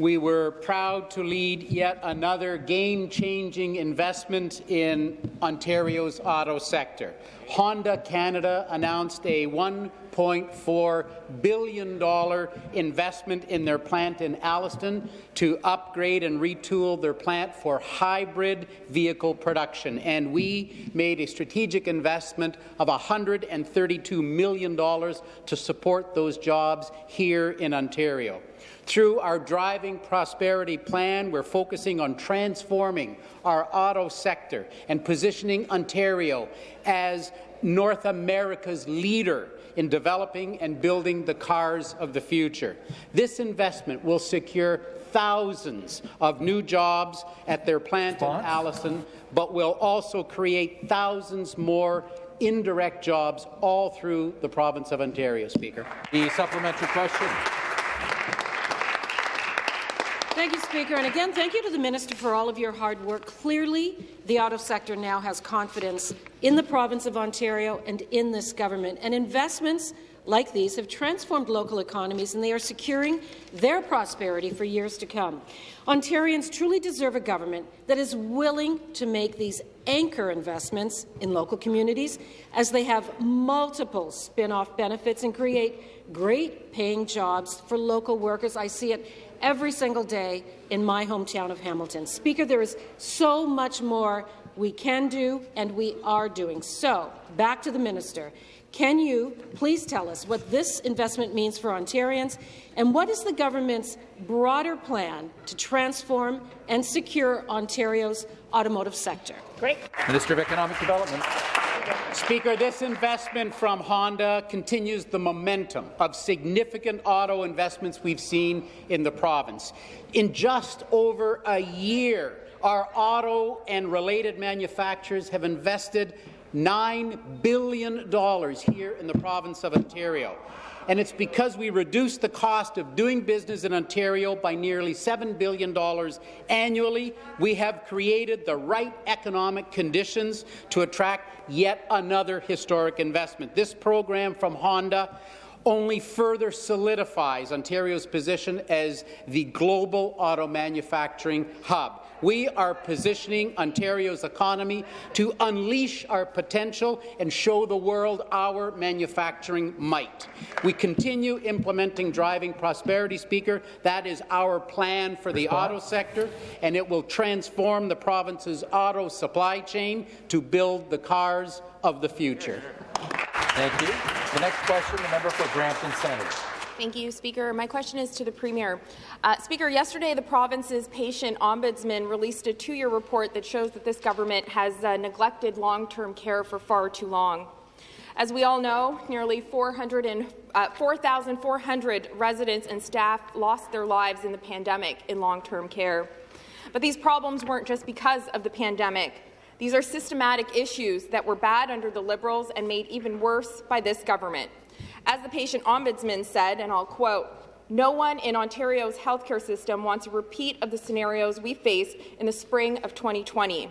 we were proud to lead yet another game-changing investment in Ontario's auto sector. Honda Canada announced a $1.4 billion investment in their plant in Alliston to upgrade and retool their plant for hybrid vehicle production. And we made a strategic investment of $132 million to support those jobs here in Ontario. Through our Driving Prosperity Plan, we're focusing on transforming our auto sector and positioning Ontario as North America's leader in developing and building the cars of the future. This investment will secure thousands of new jobs at their plant Spons? in Alliston, but will also create thousands more indirect jobs all through the province of Ontario, Speaker. The supplementary question. Thank you, Speaker. And again, thank you to the Minister for all of your hard work. Clearly, the auto sector now has confidence in the province of Ontario and in this government. And investments like these have transformed local economies, and they are securing their prosperity for years to come. Ontarians truly deserve a government that is willing to make these anchor investments in local communities as they have multiple spin-off benefits and create great paying jobs for local workers. I see it every single day in my hometown of Hamilton. Speaker, there is so much more we can do and we are doing. So, back to the minister. Can you please tell us what this investment means for Ontarians, and what is the government's broader plan to transform and secure Ontario's automotive sector? Great. Minister of Economic Development. Speaker, this investment from Honda continues the momentum of significant auto investments we've seen in the province. In just over a year, our auto and related manufacturers have invested $9 billion here in the province of Ontario and it's because we reduced the cost of doing business in Ontario by nearly $7 billion annually. We have created the right economic conditions to attract yet another historic investment. This program from Honda only further solidifies Ontario's position as the global auto manufacturing hub. We are positioning Ontario's economy to unleash our potential and show the world our manufacturing might. We continue implementing Driving Prosperity, Speaker. That is our plan for the auto sector, and it will transform the province's auto supply chain to build the cars of the future. Thank you. The next question, the member for Brampton Centre. Thank you, Speaker. My question is to the Premier. Uh, Speaker, yesterday the province's patient ombudsman released a two-year report that shows that this government has uh, neglected long-term care for far too long. As we all know, nearly 4,400 uh, residents and staff lost their lives in the pandemic in long-term care. But these problems weren't just because of the pandemic. These are systematic issues that were bad under the Liberals and made even worse by this government. As the patient ombudsman said, and I'll quote, no one in Ontario's healthcare system wants a repeat of the scenarios we faced in the spring of 2020.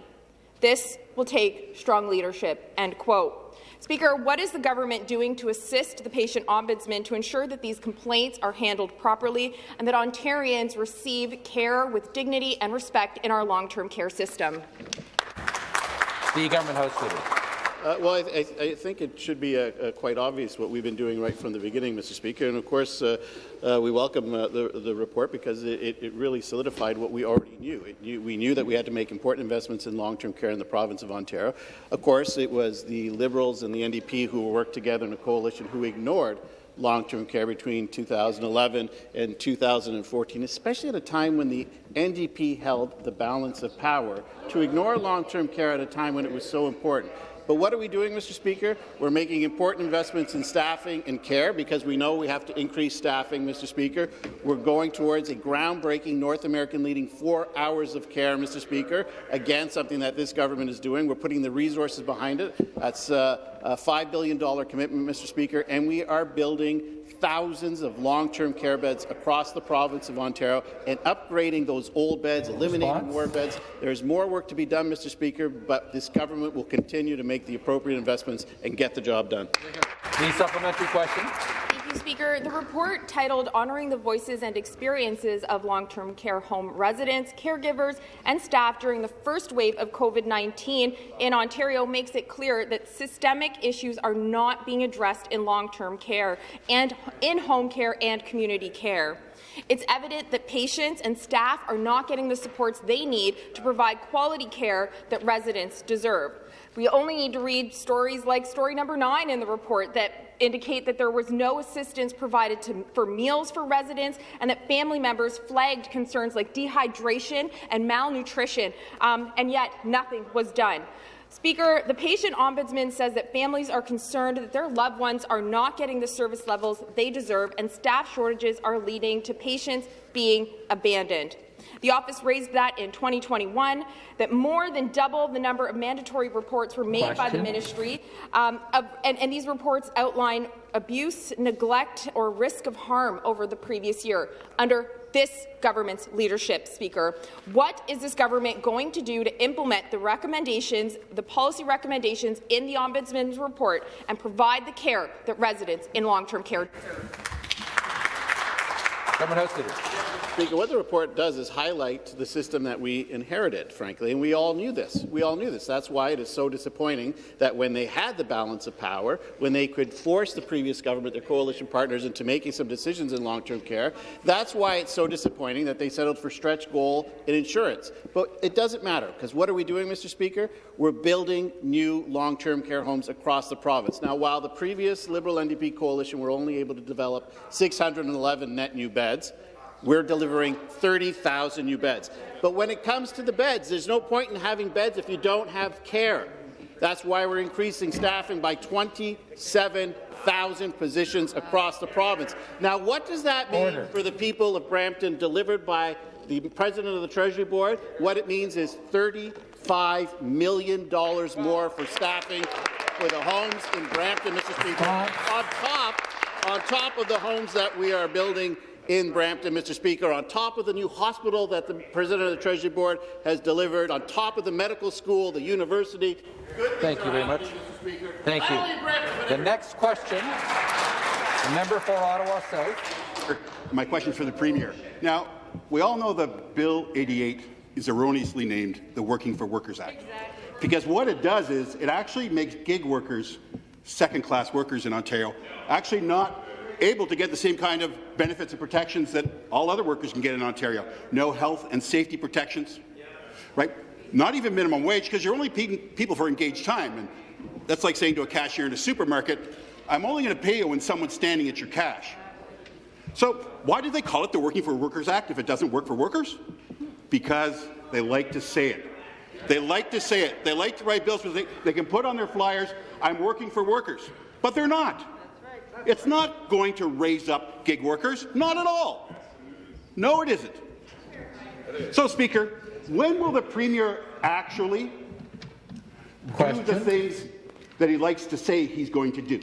This will take strong leadership. End quote. Speaker, what is the government doing to assist the patient ombudsman to ensure that these complaints are handled properly and that Ontarians receive care with dignity and respect in our long-term care system? The government House Leader. Uh, well, I, th I, think it should be uh, uh, quite obvious what we've been doing right from the beginning, Mr. Speaker. And of course, uh, uh, we welcome uh, the, the, report because it, it, really solidified what we already knew. knew. We knew that we had to make important investments in long-term care in the province of Ontario. Of course, it was the Liberals and the NDP who worked together in a coalition who ignored long-term care between 2011 and 2014, especially at a time when the NDP held the balance of power, to ignore long-term care at a time when it was so important. But what are we doing, Mr. Speaker? We're making important investments in staffing and care because we know we have to increase staffing, Mr. Speaker. We're going towards a groundbreaking North American leading four hours of care, Mr. Speaker. Again, something that this government is doing. We're putting the resources behind it. That's uh, a $5 billion commitment, Mr. Speaker, and we are building thousands of long-term care beds across the province of Ontario and upgrading those old beds, eliminating Response? more beds. There's more work to be done, Mr. Speaker, but this government will continue to make the appropriate investments and get the job done. The supplementary question. Speaker. The report titled Honoring the Voices and Experiences of Long-Term Care Home Residents, Caregivers and Staff During the First Wave of COVID-19 in Ontario makes it clear that systemic issues are not being addressed in long-term care and in home care and community care. It's evident that patients and staff are not getting the supports they need to provide quality care that residents deserve. We only need to read stories like story number nine in the report that indicate that there was no assistance provided to, for meals for residents and that family members flagged concerns like dehydration and malnutrition, um, and yet nothing was done. Speaker, the patient ombudsman says that families are concerned that their loved ones are not getting the service levels they deserve and staff shortages are leading to patients being abandoned. The office raised that in 2021, that more than double the number of mandatory reports were made Question. by the ministry, um, of, and, and these reports outline abuse, neglect, or risk of harm over the previous year under this government's leadership, Speaker. What is this government going to do to implement the recommendations, the policy recommendations in the Ombudsman's report and provide the care that residents in long-term care deserve? Government House Leader. Speaker, what the report does is highlight the system that we inherited, frankly, and we all knew this. We all knew this. That's why it is so disappointing that when they had the balance of power, when they could force the previous government, their coalition partners, into making some decisions in long-term care, that's why it's so disappointing that they settled for stretch goal in insurance. But it doesn't matter, because what are we doing, Mr. Speaker? We're building new long-term care homes across the province. Now, while the previous Liberal NDP coalition were only able to develop 611 net new beds, we're delivering 30,000 new beds. But when it comes to the beds, there's no point in having beds if you don't have care. That's why we're increasing staffing by 27,000 positions across the province. Now, what does that mean Order. for the people of Brampton delivered by the President of the Treasury Board? What it means is $35 million more for staffing for the homes in Brampton, Mr. Speaker, on top, on top of the homes that we are building in Brampton, Mr. Speaker, on top of the new hospital that the President of the Treasury Board has delivered, on top of the medical school, the university. Thank you very much. Thank you. The next question, the member for Ottawa South. My question is for the Premier. Now, we all know that Bill 88 is erroneously named the Working for Workers Act. Because what it does is it actually makes gig workers, second-class workers in Ontario, actually not able to get the same kind of benefits and protections that all other workers can get in Ontario. No health and safety protections, right? Not even minimum wage, because you're only paying people for engaged time. And that's like saying to a cashier in a supermarket, I'm only going to pay you when someone's standing at your cash. So why did they call it the Working for Workers Act if it doesn't work for workers? Because they like to say it. They like to say it. They like to write bills because they, they can put on their flyers, I'm working for workers. But they're not. It's not going to raise up gig workers. Not at all. No, it isn't. So, Speaker, when will the Premier actually do the things that he likes to say he's going to do?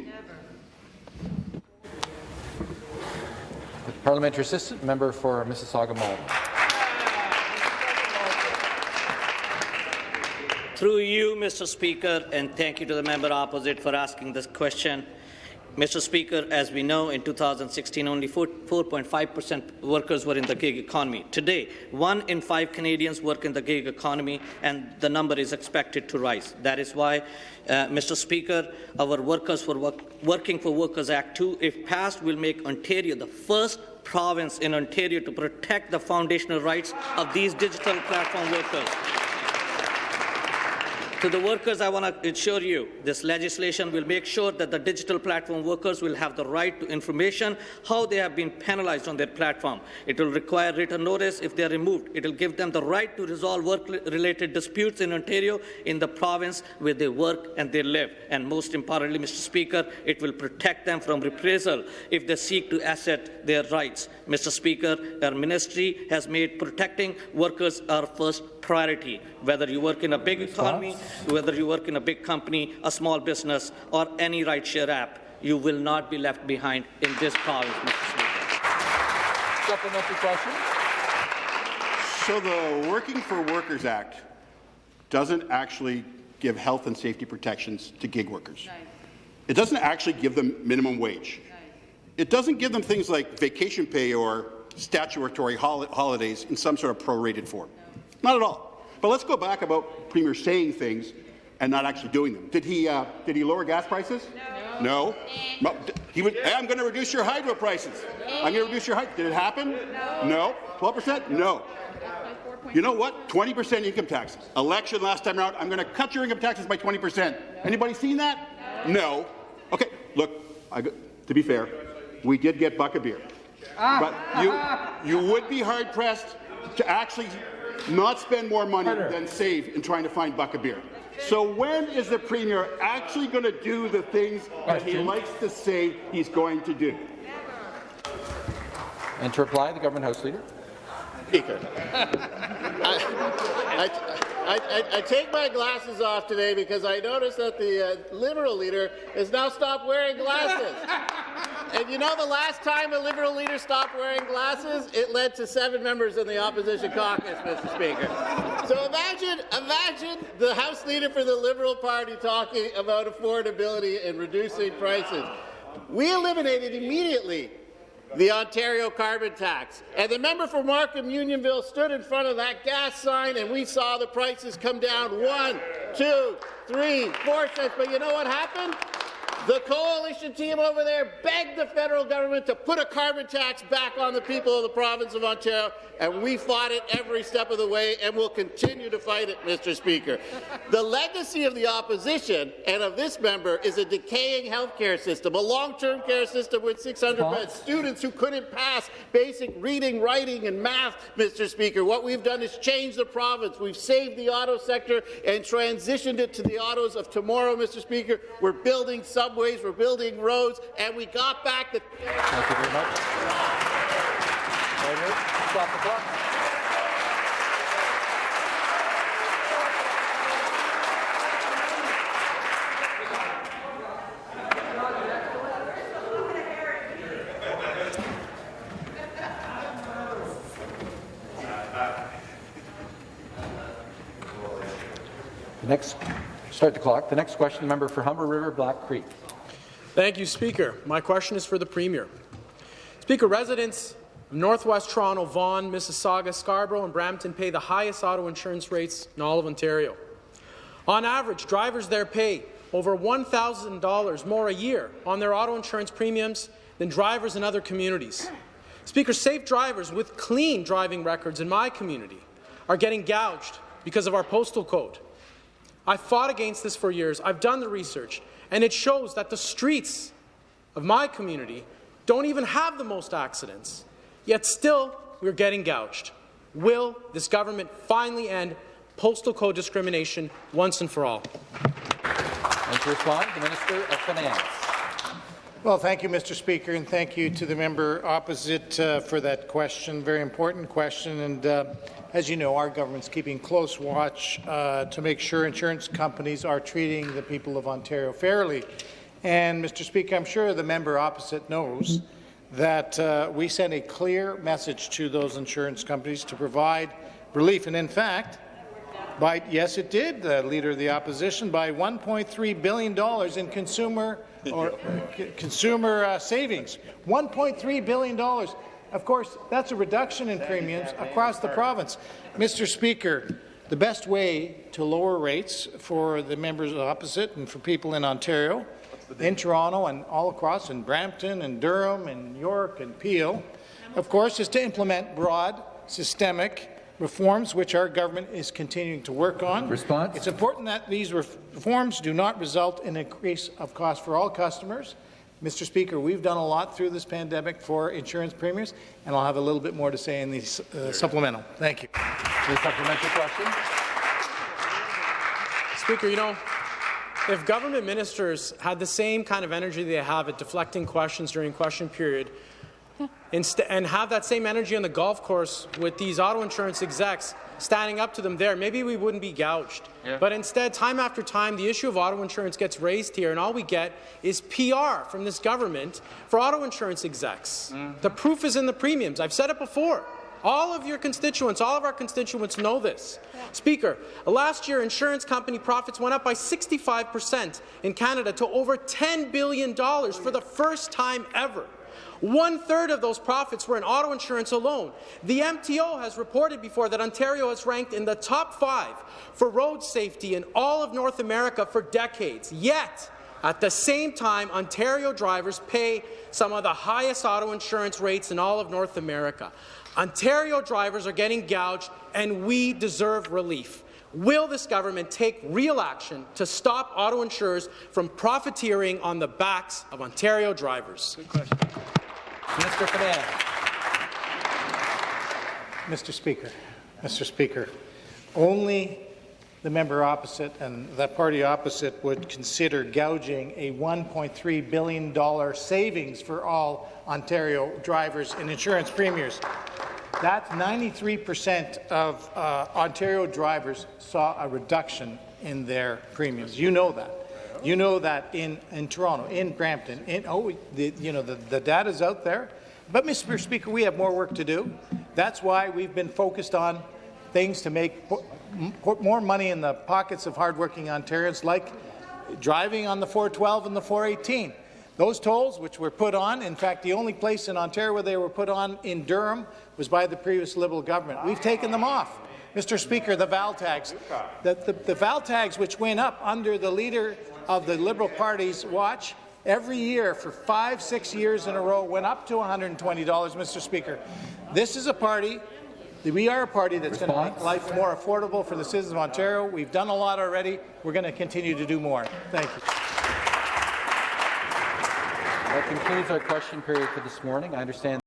The parliamentary assistant member for Mississauga Malton. Through you, Mr. Speaker, and thank you to the member opposite for asking this question. Mr. Speaker, as we know, in 2016, only 4.5% workers were in the gig economy. Today, one in five Canadians work in the gig economy, and the number is expected to rise. That is why, uh, Mr. Speaker, our Workers for work Working for Workers Act 2, if passed, will make Ontario the first province in Ontario to protect the foundational rights of these digital platform workers. To the workers, I want to assure you this legislation will make sure that the digital platform workers will have the right to information how they have been penalized on their platform. It will require written notice if they are removed. It will give them the right to resolve work-related disputes in Ontario in the province where they work and they live. And most importantly, Mr. Speaker, it will protect them from reprisal if they seek to assert their rights. Mr. Speaker, our ministry has made protecting workers our first priority, whether you work in a big economy, whether you work in a big company, a small business, or any rideshare app. You will not be left behind in this province, Mr. Speaker. Supplementary question. So the Working for Workers Act doesn't actually give health and safety protections to gig workers. It doesn't actually give them minimum wage. It doesn't give them things like vacation pay or statutory hol holidays in some sort of prorated form. Not at all. But let's go back about Premier saying things and not actually doing them. Did he, uh, did he lower gas prices? No. no. He would, hey, I'm going to reduce your hydro prices. I'm going to reduce your hydro. Did it happen? No. 12%? No. You know what? 20% income taxes. Election last time around, I'm going to cut your income taxes by 20%. Anybody seen that? No. Okay, look, I, to be fair, we did get buck a beer. But you, you would be hard-pressed to actually not spend more money than save in trying to find buck a beer. So when is the Premier actually going to do the things that he likes to say he's going to do? And to reply, the Government House Leader. Speaker. I, I, I, I, take my glasses off today because I noticed that the uh, Liberal leader has now stopped wearing glasses. And you know the last time a Liberal leader stopped wearing glasses, it led to seven members in the opposition caucus, Mr. Speaker. So imagine, imagine the House leader for the Liberal Party talking about affordability and reducing prices. We eliminated immediately the Ontario carbon tax. And the member for Markham Unionville stood in front of that gas sign and we saw the prices come down one, two, three, four cents. But you know what happened? The coalition team over there begged the federal government to put a carbon tax back on the people of the province of Ontario, and we fought it every step of the way and will continue to fight it, Mr. Speaker. The legacy of the opposition and of this member is a decaying health care system, a long-term care system with 600 beds, students who couldn't pass basic reading, writing, and math, Mr. Speaker. What we've done is change the province. We've saved the auto sector and transitioned it to the autos of tomorrow, Mr. Speaker. We're building subways, we're building roads, and we got back the... Thank you very much. Stop the clock. Next, start the clock. The next question, the member for Humber River, Black Creek. Thank you, Speaker. My question is for the Premier. Speaker, residents of Northwest Toronto, Vaughan, Mississauga, Scarborough and Brampton pay the highest auto insurance rates in all of Ontario. On average, drivers there pay over $1,000 more a year on their auto insurance premiums than drivers in other communities. Speaker, safe drivers with clean driving records in my community are getting gouged because of our postal code. I fought against this for years. I've done the research, and it shows that the streets of my community don't even have the most accidents, yet still we're getting gouged. Will this government finally end postal code discrimination once and for all? And to respond, the Minister of Finance. Well, thank you, Mr. Speaker, and thank you to the member opposite uh, for that question. Very important question, and uh, as you know, our government's keeping close watch uh, to make sure insurance companies are treating the people of Ontario fairly. And, Mr. Speaker, I'm sure the member opposite knows that uh, we sent a clear message to those insurance companies to provide relief. And in fact, by yes, it did, the Leader of the Opposition, by $1.3 billion in consumer or consumer uh, savings. $1.3 billion. Of course, that's a reduction in premiums across the province. Mr. Speaker, the best way to lower rates for the members opposite and for people in Ontario, in Toronto and all across, in Brampton and Durham and York and Peel, of course, is to implement broad, systemic reforms which our government is continuing to work on. Response? It's important that these reforms do not result in an increase of cost for all customers. Mr. Speaker, we've done a lot through this pandemic for insurance premiums, and I'll have a little bit more to say in the uh, supplemental. Thank you. The supplementary question. Speaker, you know, if government ministers had the same kind of energy they have at deflecting questions during question period, and have that same energy on the golf course with these auto insurance execs standing up to them there, maybe we wouldn't be gouged. Yeah. But instead, time after time, the issue of auto insurance gets raised here, and all we get is PR from this government for auto insurance execs. Mm -hmm. The proof is in the premiums. I've said it before. All of your constituents, all of our constituents know this. Yeah. Speaker, last year insurance company profits went up by 65% in Canada to over $10 billion for the first time ever. One-third of those profits were in auto insurance alone. The MTO has reported before that Ontario has ranked in the top five for road safety in all of North America for decades. Yet, at the same time, Ontario drivers pay some of the highest auto insurance rates in all of North America. Ontario drivers are getting gouged, and we deserve relief. Will this government take real action to stop auto insurers from profiteering on the backs of Ontario drivers? Mr. Finance. Mr. Speaker, Mr. Speaker, only the member opposite and the party opposite would consider gouging a $1.3 billion savings for all Ontario drivers in insurance premiums. That's 93% of uh, Ontario drivers saw a reduction in their premiums. You know that. You know that in, in Toronto, in Brampton, in, oh, the, you know, the, the data's out there. But, Mr. Speaker, we have more work to do. That's why we've been focused on things to make put more money in the pockets of hardworking Ontarians, like driving on the 412 and the 418. Those tolls, which were put on, in fact, the only place in Ontario where they were put on in Durham was by the previous Liberal government. We've taken them off. Mr. Speaker, the VAL tags, the, the, the VAL tags which went up under the leader of the Liberal Party's watch every year for five, six years in a row went up to $120, Mr. Speaker. This is a party we are a party that's going to make life more affordable for the citizens of Ontario. We've done a lot already. We're going to continue to do more. Thank you. That concludes our question period for this morning. I understand